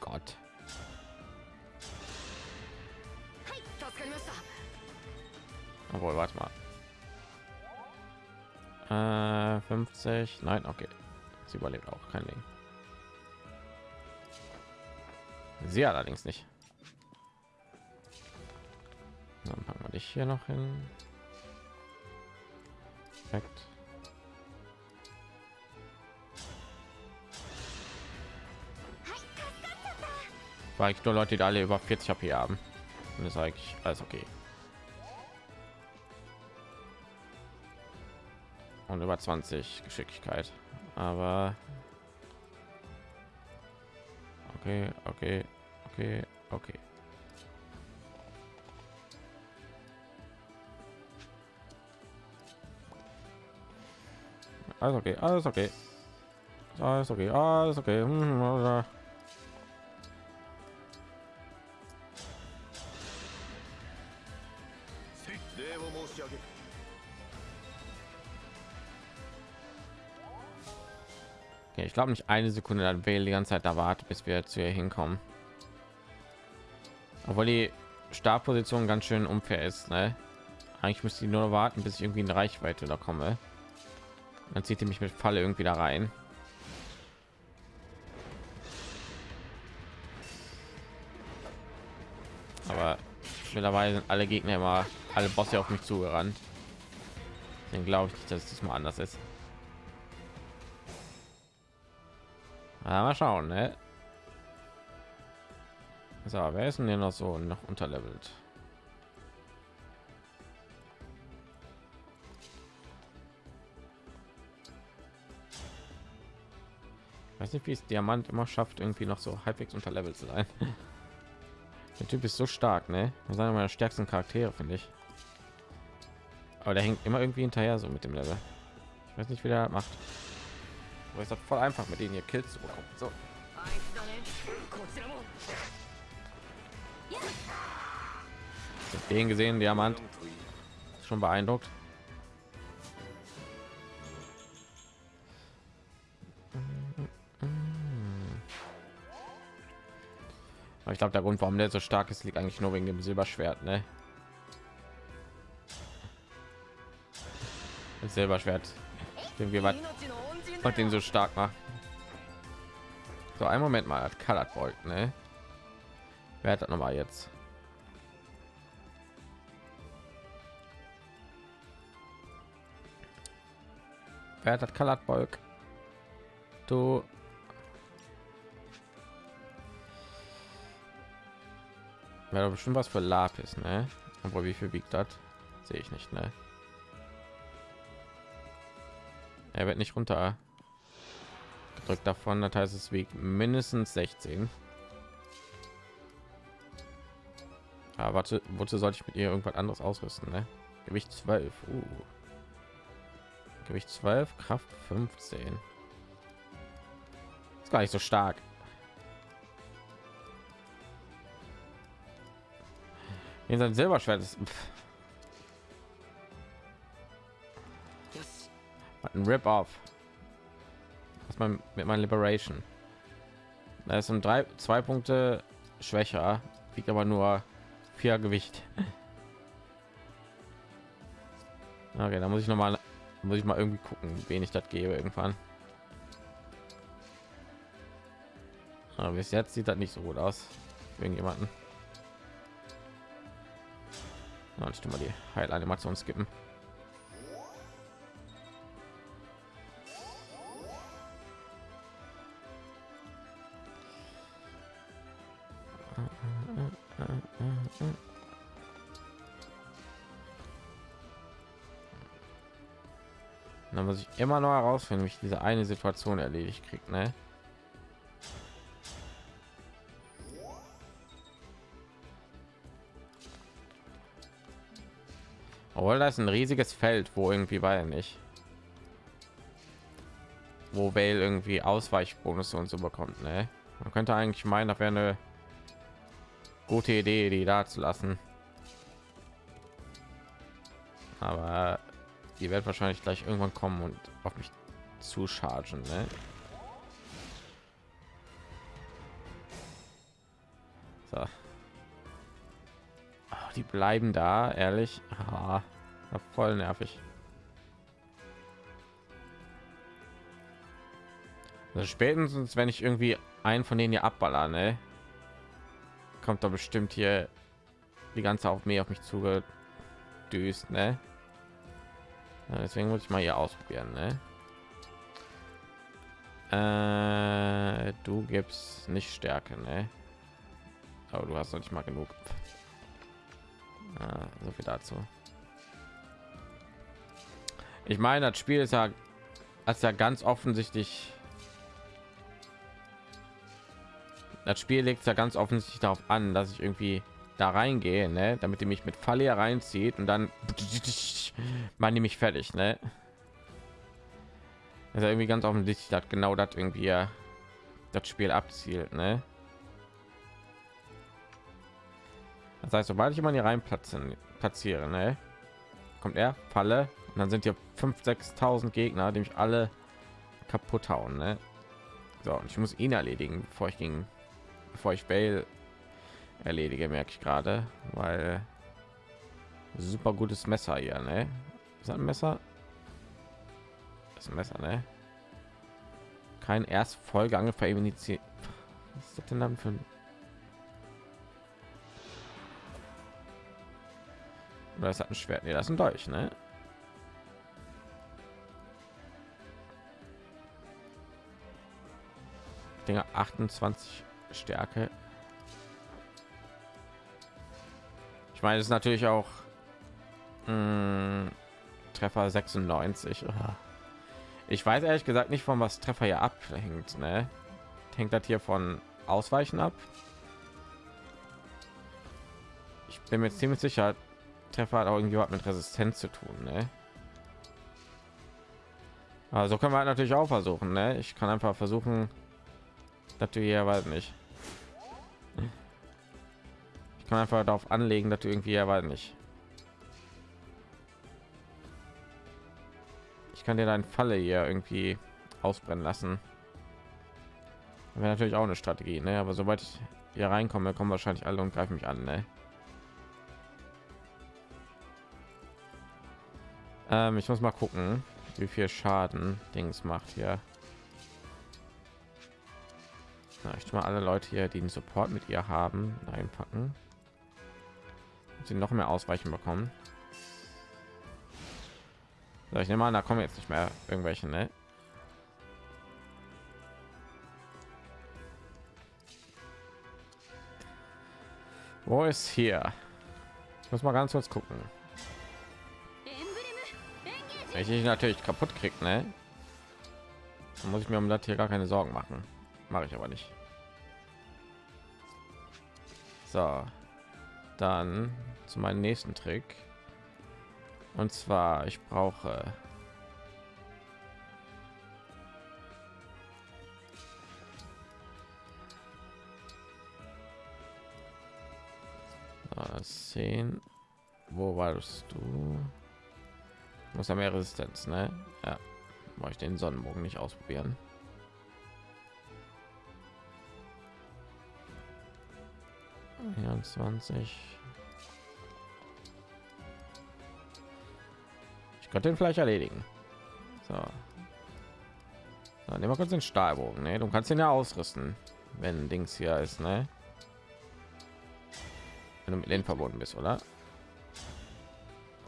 Gott. Obwohl, warte mal. Äh, 50. Nein, okay. Sie überlebt auch kein Ding. Sie allerdings nicht. Hier noch hin. Perfekt. War ich nur Leute, die alle über 40 HP haben. Und das ist eigentlich alles okay. Und über 20 Geschicklichkeit. Aber okay, okay, okay, okay. Alles okay, alles okay. Alles okay, alles okay. Hm, oder- Okay, ich glaube nicht eine Sekunde, dann wähle die ganze Zeit da wartet, bis wir zu ihr hinkommen. Obwohl die Startposition ganz schön unfair ist, ne? Eigentlich müsste ich nur warten, bis ich irgendwie in Reichweite da komme. Dann zieht ihr mich mit Falle irgendwie da rein. Aber mittlerweile sind alle Gegner immer alle Bosse auf mich zugerannt. Dann glaube ich nicht, dass es diesmal anders ist. Ja, mal schauen, ne? So, wer ist denn hier noch so noch unterlevelt? weiß nicht wie es diamant immer schafft irgendwie noch so halbwegs unter level zu sein. Der typ ist so stark ne? Sagen meiner stärksten charaktere finde ich. Aber der hängt immer irgendwie hinterher so mit dem level. Ich weiß nicht wie der macht. Aber ist das voll einfach mit denen hier kills zu bekommen. So. Den gesehen diamant? Schon beeindruckt? Aber ich glaube, der Grund, warum der so stark ist, liegt eigentlich nur wegen dem Silberschwert, ne? Das Silberschwert, dem wir und den so stark macht. So, ein Moment mal, hat Kalat Bolt, ne? Wer hat das nochmal jetzt? Wer hat das Kalat Bolk? Du Wäre bestimmt was für Lapis, ne? Obwohl, wie viel wiegt das? Sehe ich nicht, ne? Er wird nicht runter gedrückt davon, das heißt, es wiegt mindestens 16. Aber warte, wozu sollte ich mit ihr irgendwas anderes ausrüsten, ne? Gewicht 12. Uh. Gewicht 12, Kraft 15. Ist gar nicht so stark. In sein Silberschwert ist し ein Rip-Off. Was man mit meinem Liberation. Da ist um drei, zwei Punkte schwächer, wiegt aber nur vier Gewicht. Okay, da muss ich noch mal muss ich mal irgendwie gucken, wen ich das gebe irgendwann. Aber bis jetzt sieht das nicht so gut aus. Irgendjemanden. Na, ich tu mal die Heilanimation skippen. Dann muss ich immer noch herausfinden, wie ich diese eine Situation erledigt kriege, ne? Obwohl das ist ein riesiges Feld, wo irgendwie war nicht. Wo Vale irgendwie Ausweichbonus und so bekommt, ne? Man könnte eigentlich meinen, das wäre eine gute Idee, die da zu lassen. Aber die wird wahrscheinlich gleich irgendwann kommen und auf mich zu chargen, ne? Die bleiben da, ehrlich. Ah, voll nervig. Also spätestens, wenn ich irgendwie einen von denen hier abballer, ne? Kommt da bestimmt hier die ganze auf mir auf mich zugedüst, ne? Deswegen muss ich mal hier ausprobieren, ne? Äh, du gibst nicht Stärke, ne? Aber du hast noch nicht mal genug. Ah, so viel dazu. Ich meine, das Spiel ist ja, als ja ganz offensichtlich. Das Spiel legt ja ganz offensichtlich darauf an, dass ich irgendwie da reingehe, ne? damit die mich mit Falle reinzieht und dann man die mich fertig, ne? Also irgendwie ganz offensichtlich, dass genau das irgendwie das Spiel abzielt, ne? Das heißt, sobald ich immer hier rein platzen, platziere, ne? kommt er, Falle und dann sind hier 5 6.000 Gegner, die mich alle kaputt hauen, ne? So, und ich muss ihn erledigen, bevor ich ging, bevor ich Bale erledige, merke ich gerade, weil super gutes Messer hier, ne? Ist ein Messer? Das ein Messer, ne? Kein erst Folge feminiziert. Was ist das denn dann für ein Oder das hat ein Schwert. Nee, das ist ein Dolch, ne? Dinger 28 Stärke. Ich meine, es ist natürlich auch mh, Treffer 96. Ah. Ich weiß ehrlich gesagt nicht, von was Treffer hier abhängt. Ne? Hängt das hier von Ausweichen ab? Ich bin mir ziemlich sicher, Treffer hat auch irgendwie was mit Resistenz zu tun. Ne? Also können wir halt natürlich auch versuchen. Ne? Ich kann einfach versuchen, dass du hier weiß nicht. Ich kann einfach darauf anlegen, dass du irgendwie ja nicht. Ich kann dir deinen Falle hier irgendwie ausbrennen lassen. Wäre natürlich auch eine Strategie, ne? Aber sobald ich hier reinkomme, kommen wahrscheinlich alle und greifen mich an, ne? Ähm, ich muss mal gucken, wie viel Schaden Dings macht hier. Na, ich mal alle Leute hier, die den Support mit ihr haben, einpacken. Sie noch mehr Ausweichen bekommen. So, ich nehme an, da kommen jetzt nicht mehr irgendwelche, ne? Wo ist hier? Ich muss mal ganz kurz gucken. Wenn ich natürlich kaputt kriegt, ne? Dann muss ich mir um das hier gar keine Sorgen machen. Mache ich aber nicht. So, dann zu meinem nächsten Trick. Und zwar, ich brauche zehn. Wo warst du? Muss ja mehr Resistenz, ne? Ja, mache ich den Sonnenbogen nicht ausprobieren. Vierundzwanzig. Ich könnte den vielleicht erledigen. So. so nehmen wir kurz den Stahlbogen. Ne? Du kannst ihn ja ausrüsten, wenn Dings hier ist, ne? Wenn du mit denen verbunden bist, oder?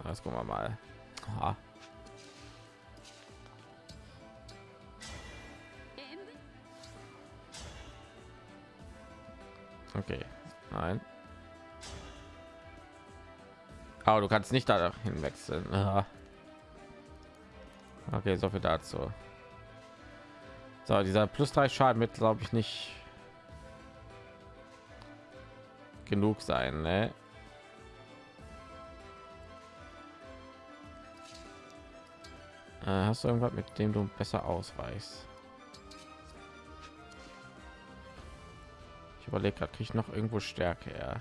Das gucken wir mal. Aha. Okay, nein. Aber du kannst nicht dahin wechseln. Aha. Okay, so viel dazu. So, dieser plus drei Schaden mit, glaube ich, nicht genug sein, ne? Hast du irgendwas, mit dem du besser ausweichst? Ich überlege gerade, kriege ich noch irgendwo Stärke? Ja.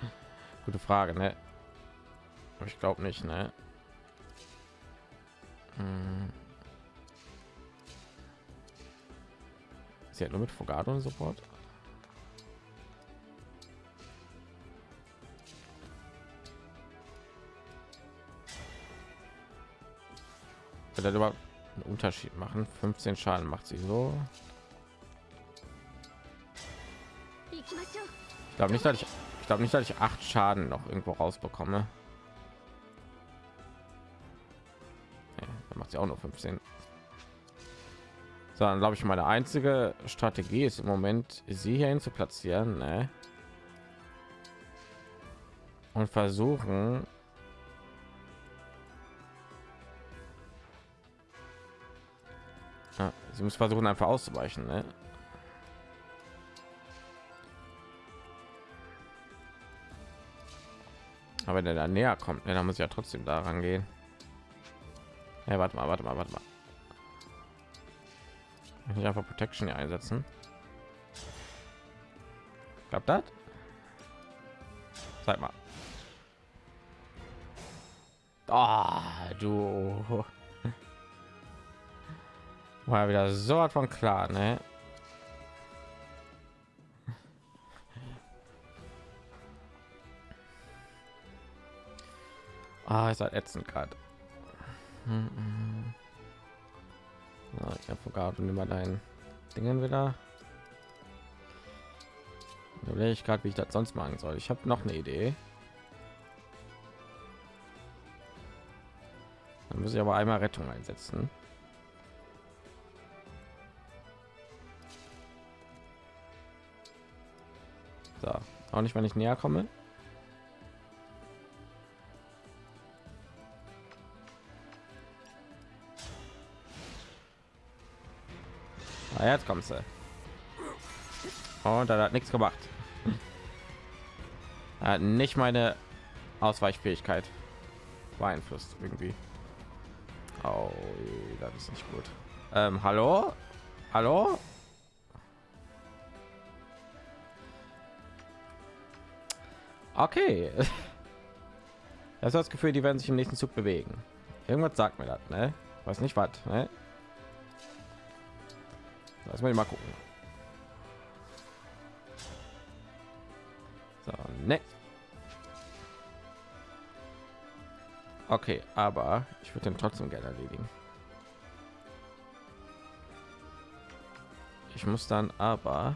Gute Frage, ne? Aber ich glaube nicht, ne? Hm. Sie hat nur mit Fogado und Support. Wird überhaupt einen Unterschied machen? 15 Schaden macht sie so. Ich glaube nicht, dass ich, ich glaube nicht, dass ich acht Schaden noch irgendwo rausbekomme. Dann macht sie auch nur 15. So, dann glaube ich, meine einzige Strategie ist im Moment, sie hierhin zu platzieren ne? und versuchen, sie muss versuchen einfach auszuweichen. Ne? Aber wenn er da näher kommt, ne, dann muss ja trotzdem daran gehen. Ja, warte mal, warte mal, warte mal. Ich einfach Protection hier einsetzen. Klappt das? Zeig mal. Ah, du. War wieder so hat von klar, ne? Ah, ist halt ätzend gerade. Ja, ich habe und immer dein Dingen wieder. Ich gerade, wie ich das sonst machen soll. Ich habe noch eine Idee. Dann muss ich aber einmal Rettung einsetzen. Auch nicht, wenn ich näher komme. Ah, jetzt kommst du. Und da hat nichts gemacht. Er hat nicht meine Ausweichfähigkeit beeinflusst irgendwie. Oh, das ist nicht gut. Ähm, hallo? Hallo? Okay. Das ist das Gefühl, die werden sich im nächsten Zug bewegen. Irgendwas sagt mir das, ne? Weiß nicht was, ne? Lass mal gucken. So, ne. Okay, aber ich würde den trotzdem gerne erledigen. Ich muss dann aber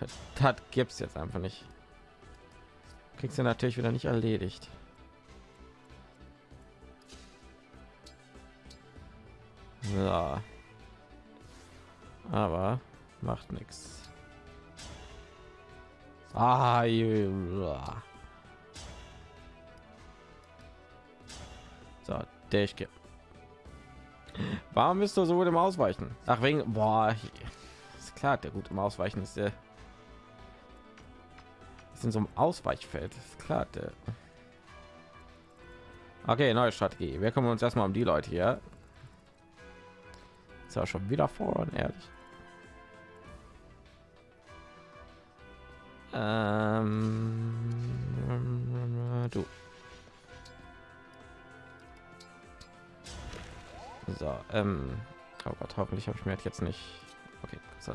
das gibt's jetzt einfach nicht. Kriegst du natürlich wieder nicht erledigt. So. Aber macht nichts. Ah, ja. So, der ich Warum bist du so gut im Ausweichen? Ach wegen, boah, ist klar, der gut im Ausweichen ist der ist in so einem Ausweichfeld, ist klar. Der okay, neue Strategie. Wir kümmern uns erstmal um die Leute hier. Ist ja schon wieder vor, ehrlich. Ähm, du. So, ähm, oh Gott, hoffentlich habe ich mir jetzt nicht. Okay, so.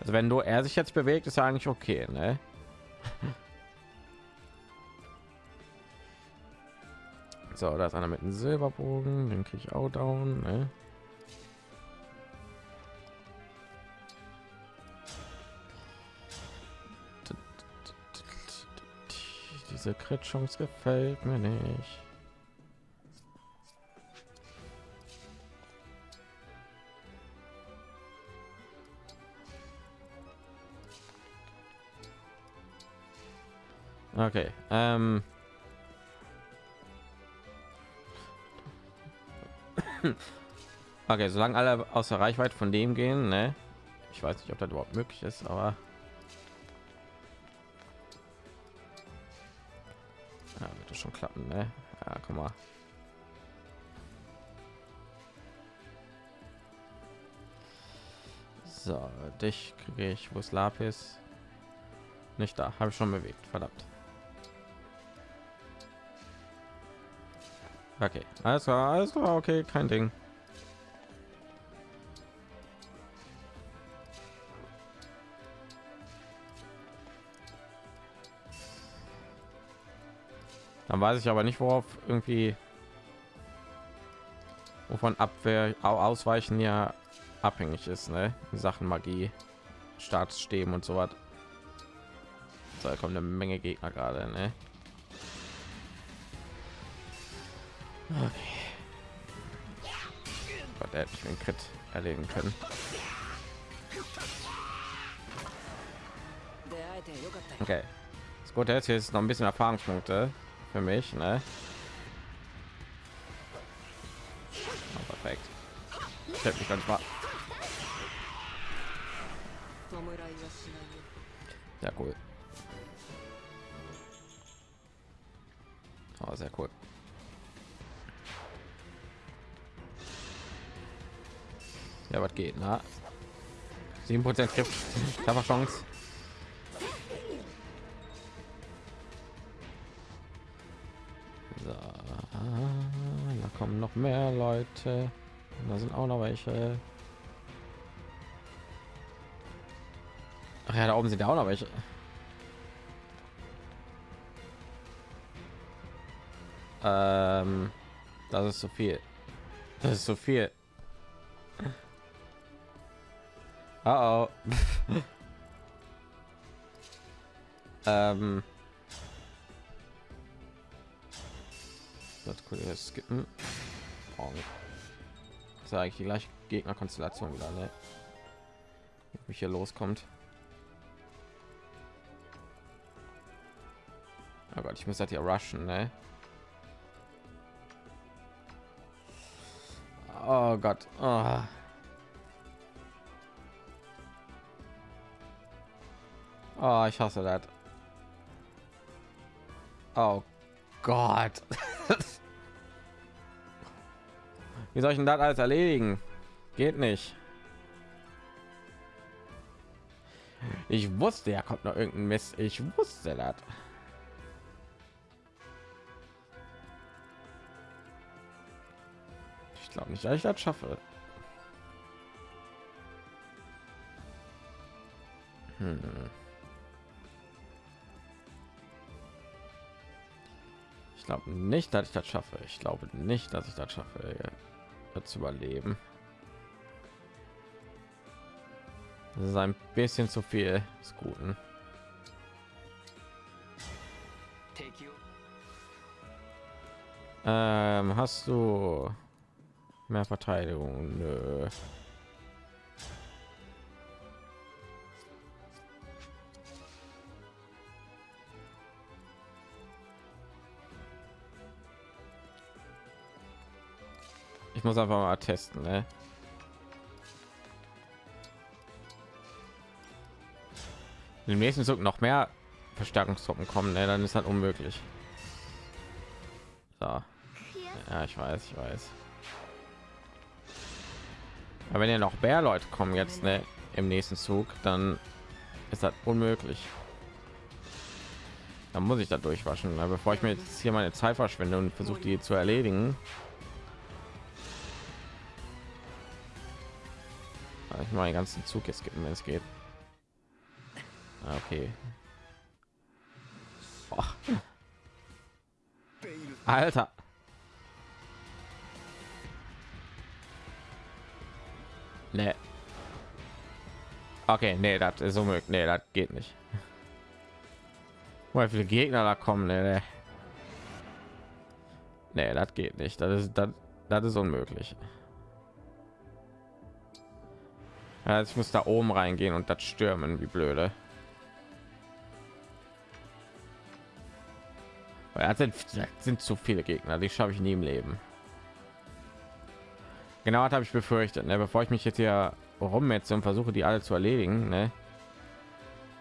Also wenn du er sich jetzt bewegt, ist eigentlich okay, ne? So, da ist einer mit einem Silberbogen, den kriege ich auch down, ne? Diese Crit-Chance gefällt mir nicht. Okay. Ähm. okay, solange alle außer Reichweite von dem gehen, ne? Ich weiß nicht, ob das überhaupt möglich ist, aber ja, wird das schon klappen, ne? Ja, guck mal. So, dich kriege ich, wo ist Lapis? Nicht da, habe ich schon bewegt, verdammt. Okay, alles klar, alles klar, okay, kein Ding. Dann weiß ich aber nicht, worauf irgendwie wovon Abwehr ausweichen ja abhängig ist, ne? Sachen Magie, Staatsstäben und so was. Da kommt eine Menge Gegner gerade, ne? Okay. Gott, hätte mich den Crit erlegen können. Okay. Das Gute ist, hier ist noch ein bisschen Erfahrungspunkte für mich, ne? Oh, perfekt. Ich hätte mich ganz mal. Ja, cool. Oh, sehr cool. Ja, was geht, na? 7 Prozent Griff. Ich Chance. So, da kommen noch mehr Leute. Da sind auch noch welche. Ach ja, da oben sind ja auch noch welche. Ähm, das ist so viel. Das ist so viel. Oh, oh. ähm. Das cool skippen. Oh. Ist eigentlich die gleiche Gegnerkonstellation wieder, ne? Wie hier loskommt. Oh ich muss halt hier rushen, ne? Oh Gott. Oh. Oh, ich hasse das. Oh Gott. Wie soll ich denn das alles erledigen? Geht nicht. Ich wusste, er kommt noch irgendein Mist. Ich wusste das. Ich glaube nicht, dass ich das schaffe. Hm. Glaube nicht, dass ich das schaffe. Ich glaube nicht, dass ich das schaffe, das zu überleben. Das ist ein bisschen zu viel des Guten. Ähm, hast du mehr Verteidigung? Nö. Ich muss einfach mal testen, ne? Im nächsten Zug noch mehr Verstärkungstruppen kommen, ne? dann ist das unmöglich. So. Ja, ich weiß, ich weiß. Aber wenn ja noch mehr Leute kommen jetzt ne, im nächsten Zug, dann ist das unmöglich. Dann muss ich da durchwaschen, ne? bevor ich mir jetzt hier meine Zeit verschwende und versuche die zu erledigen. Ich mal den ganzen Zug jetzt skippen, wenn es geht. Ah, okay. Boah. Alter. Nee. Okay, nee, das ist unmöglich. Nee, das geht nicht. Weil viele Gegner da kommen, nee, nee. Nee, das geht nicht. Das ist das, das ist unmöglich. Also ich muss da oben reingehen und das stürmen, wie blöde. Weil sind, sind zu viele Gegner, die schaffe ich nie im Leben. Genau, habe ich befürchtet. Ne? Bevor ich mich jetzt hier rummetze und versuche, die alle zu erledigen, ne?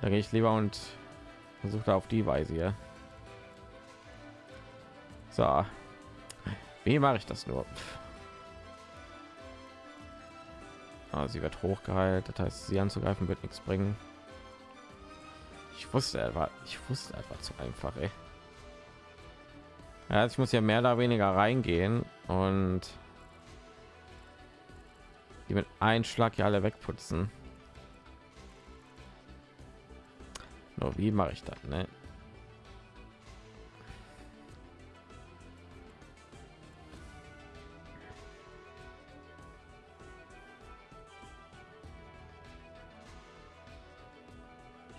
da gehe ich lieber und versuche auf die Weise hier. So, wie mache ich das nur? Ah, sie wird hochgeheilt, das heißt, sie anzugreifen wird nichts bringen. Ich wusste etwa, ich wusste einfach zu einfach. Ey. Ja, ich muss ja mehr oder weniger reingehen und die mit einem Schlag ja alle wegputzen. Nur wie mache ich das? Ne?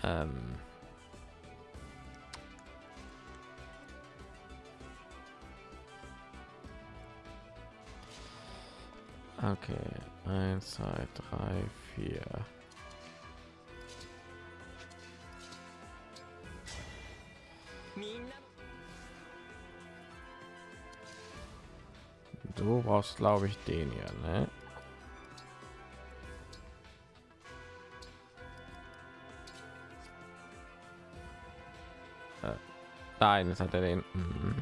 Ähm Okay, eins, zwei, drei, vier. Du brauchst, glaube ich, den hier, ne? Nein, jetzt hat er den. Mhm.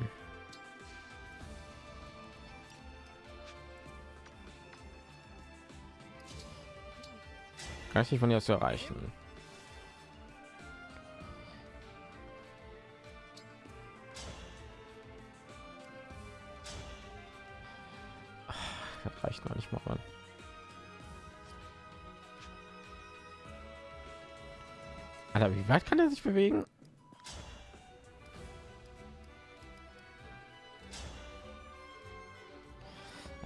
Kann ich nicht von hier zu erreichen. Das reicht noch nicht mal. Alter, wie weit kann er sich bewegen?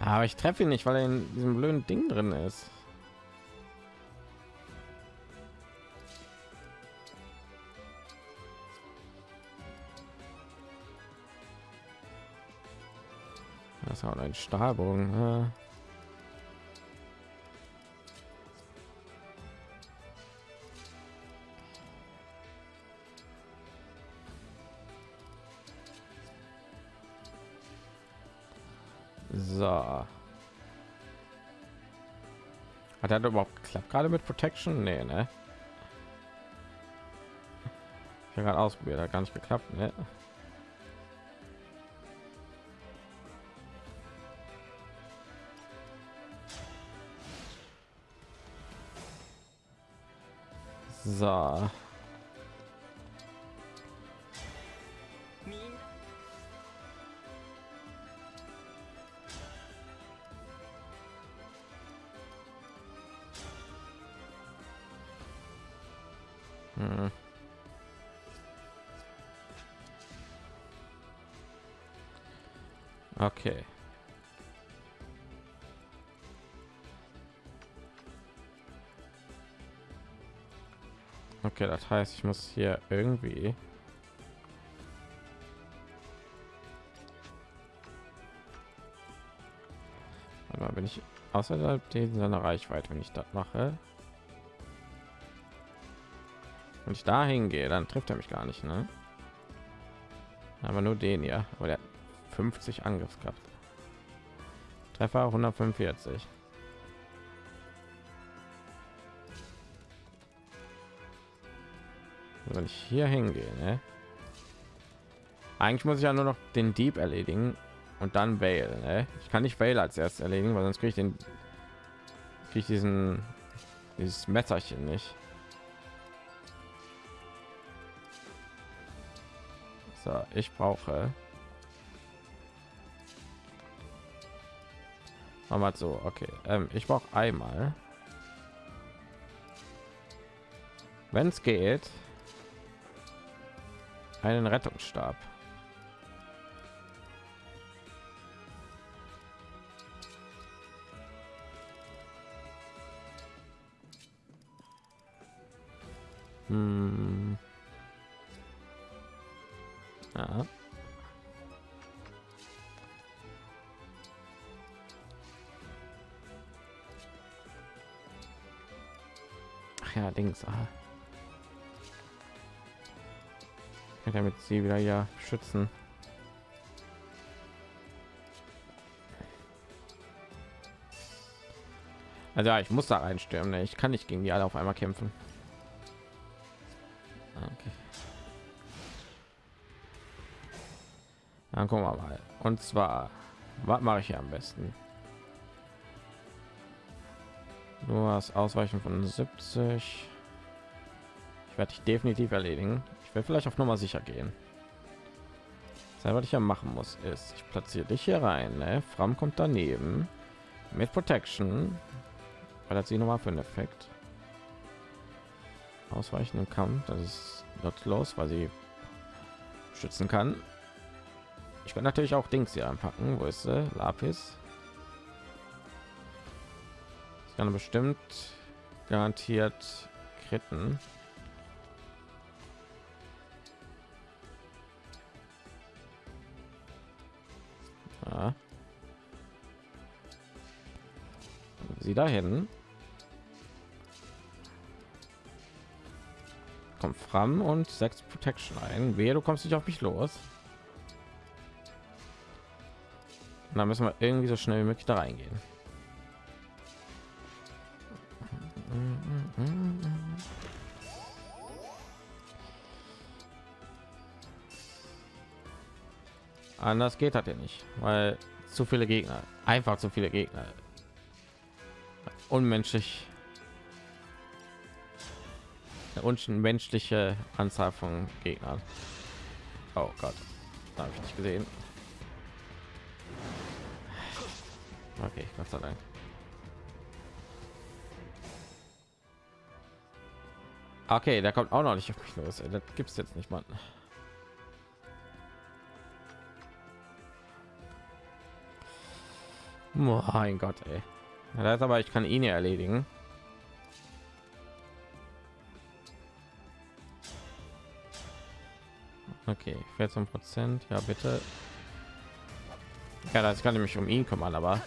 Aber ich treffe ihn nicht, weil er in diesem blöden Ding drin ist. Das hat ein Stahlbogen. Hat er überhaupt geklappt gerade mit Protection? Nee, ne? Ich habe gerade ausprobiert, hat gar nicht geklappt, ne? So. Das heißt, ich muss hier irgendwie mal, bin ich außerhalb dieser Reichweite, wenn ich das mache. Wenn ich da hingehe, dann trifft er mich gar nicht, ne? Aber nur den ja, aber der hat 50 Angriffskraft. Treffer 145. wenn ich hier hingehe, ne? Eigentlich muss ich ja nur noch den Dieb erledigen und dann Vale. Ne? Ich kann nicht Vale als erstes erledigen, weil sonst kriege ich den kriege ich diesen dieses Messerchen nicht. So, ich brauche mal so, okay. Ähm, ich brauche einmal, wenn es geht, einen Rettungsstab. Hm. Ja. Ach ja, Dings. Ah. Damit sie wieder ja schützen. Also ja, ich muss da einstürmen. Ne? Ich kann nicht gegen die alle auf einmal kämpfen. Okay. Dann gucken wir mal. Und zwar, was mache ich hier am besten? Du hast Ausweichen von 70. Ich werde dich definitiv erledigen. Ich will vielleicht auf Nummer sicher gehen. Das, was ich ja machen muss, ist, ich platziere dich hier rein. Ne? Fram kommt daneben mit Protection. Weil das sie noch mal für einen Effekt. Ausweichen im Kampf, das ist nutzlos, weil sie schützen kann. Ich kann natürlich auch Dings hier anpacken. Wo ist sie? Lapis? Ich kann bestimmt garantiert kritten. Sie dahin. Kommt fram und sechs Protection ein. Wehe, du kommst nicht auf mich los. Und dann müssen wir irgendwie so schnell wie möglich da reingehen. Anders geht das ja nicht, weil zu viele Gegner, einfach zu viele Gegner, unmenschlich, eine unmenschliche Anzahl von Gegnern. Oh Gott, habe ich nicht gesehen. Okay, Gott sei Dank. Okay, der kommt auch noch nicht auf mich los. Das gibt's jetzt nicht, Mann. Mein Gott, ey. Das ist aber ich kann ihn ja erledigen. Okay, 14 Prozent. Ja, bitte. Ja, das kann ich mich um ihn kümmern, aber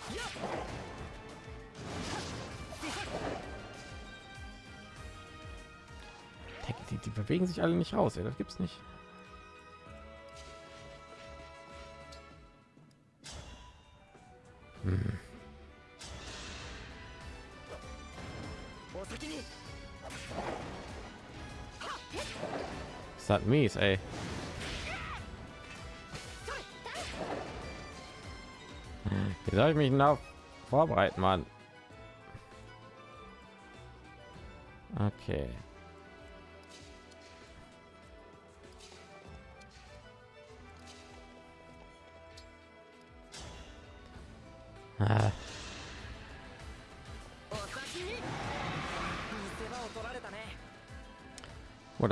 die, die bewegen sich alle nicht raus. Ey. Das gibt's nicht. Das mies, ey. Wie soll ich mich noch vorbereiten, Mann? Okay.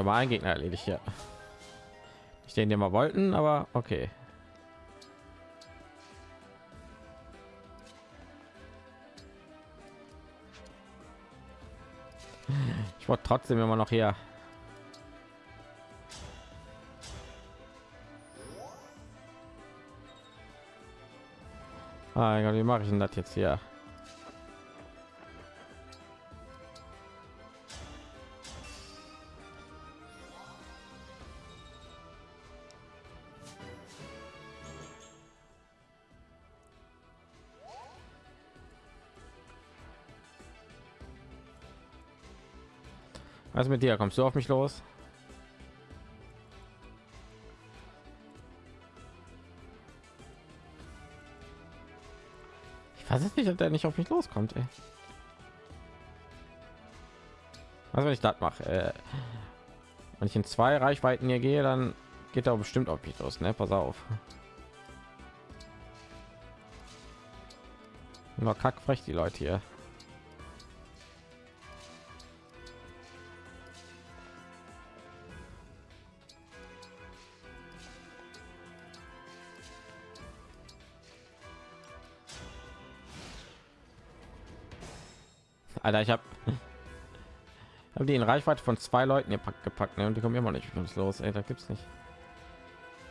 Wurde mal ein Gegner erledigt, ja. Ich den, den wir wollten, aber okay. Ich wollte trotzdem immer noch hier. Ah, wie mache ich denn das jetzt hier? Was mit dir? Kommst du auf mich los? Ich weiß es nicht, ob der nicht auf mich loskommt. Ey. Was wenn ich das mache? Äh, wenn ich in zwei Reichweiten hier gehe, dann geht er bestimmt auf mich los. Ne, pass auf. Nur kackfrech die Leute hier. Alter, ich habe hab die in Reichweite von zwei Leuten gepackt, gepackt ne? und die kommen immer nicht uns los. Ey, da gibt's nicht.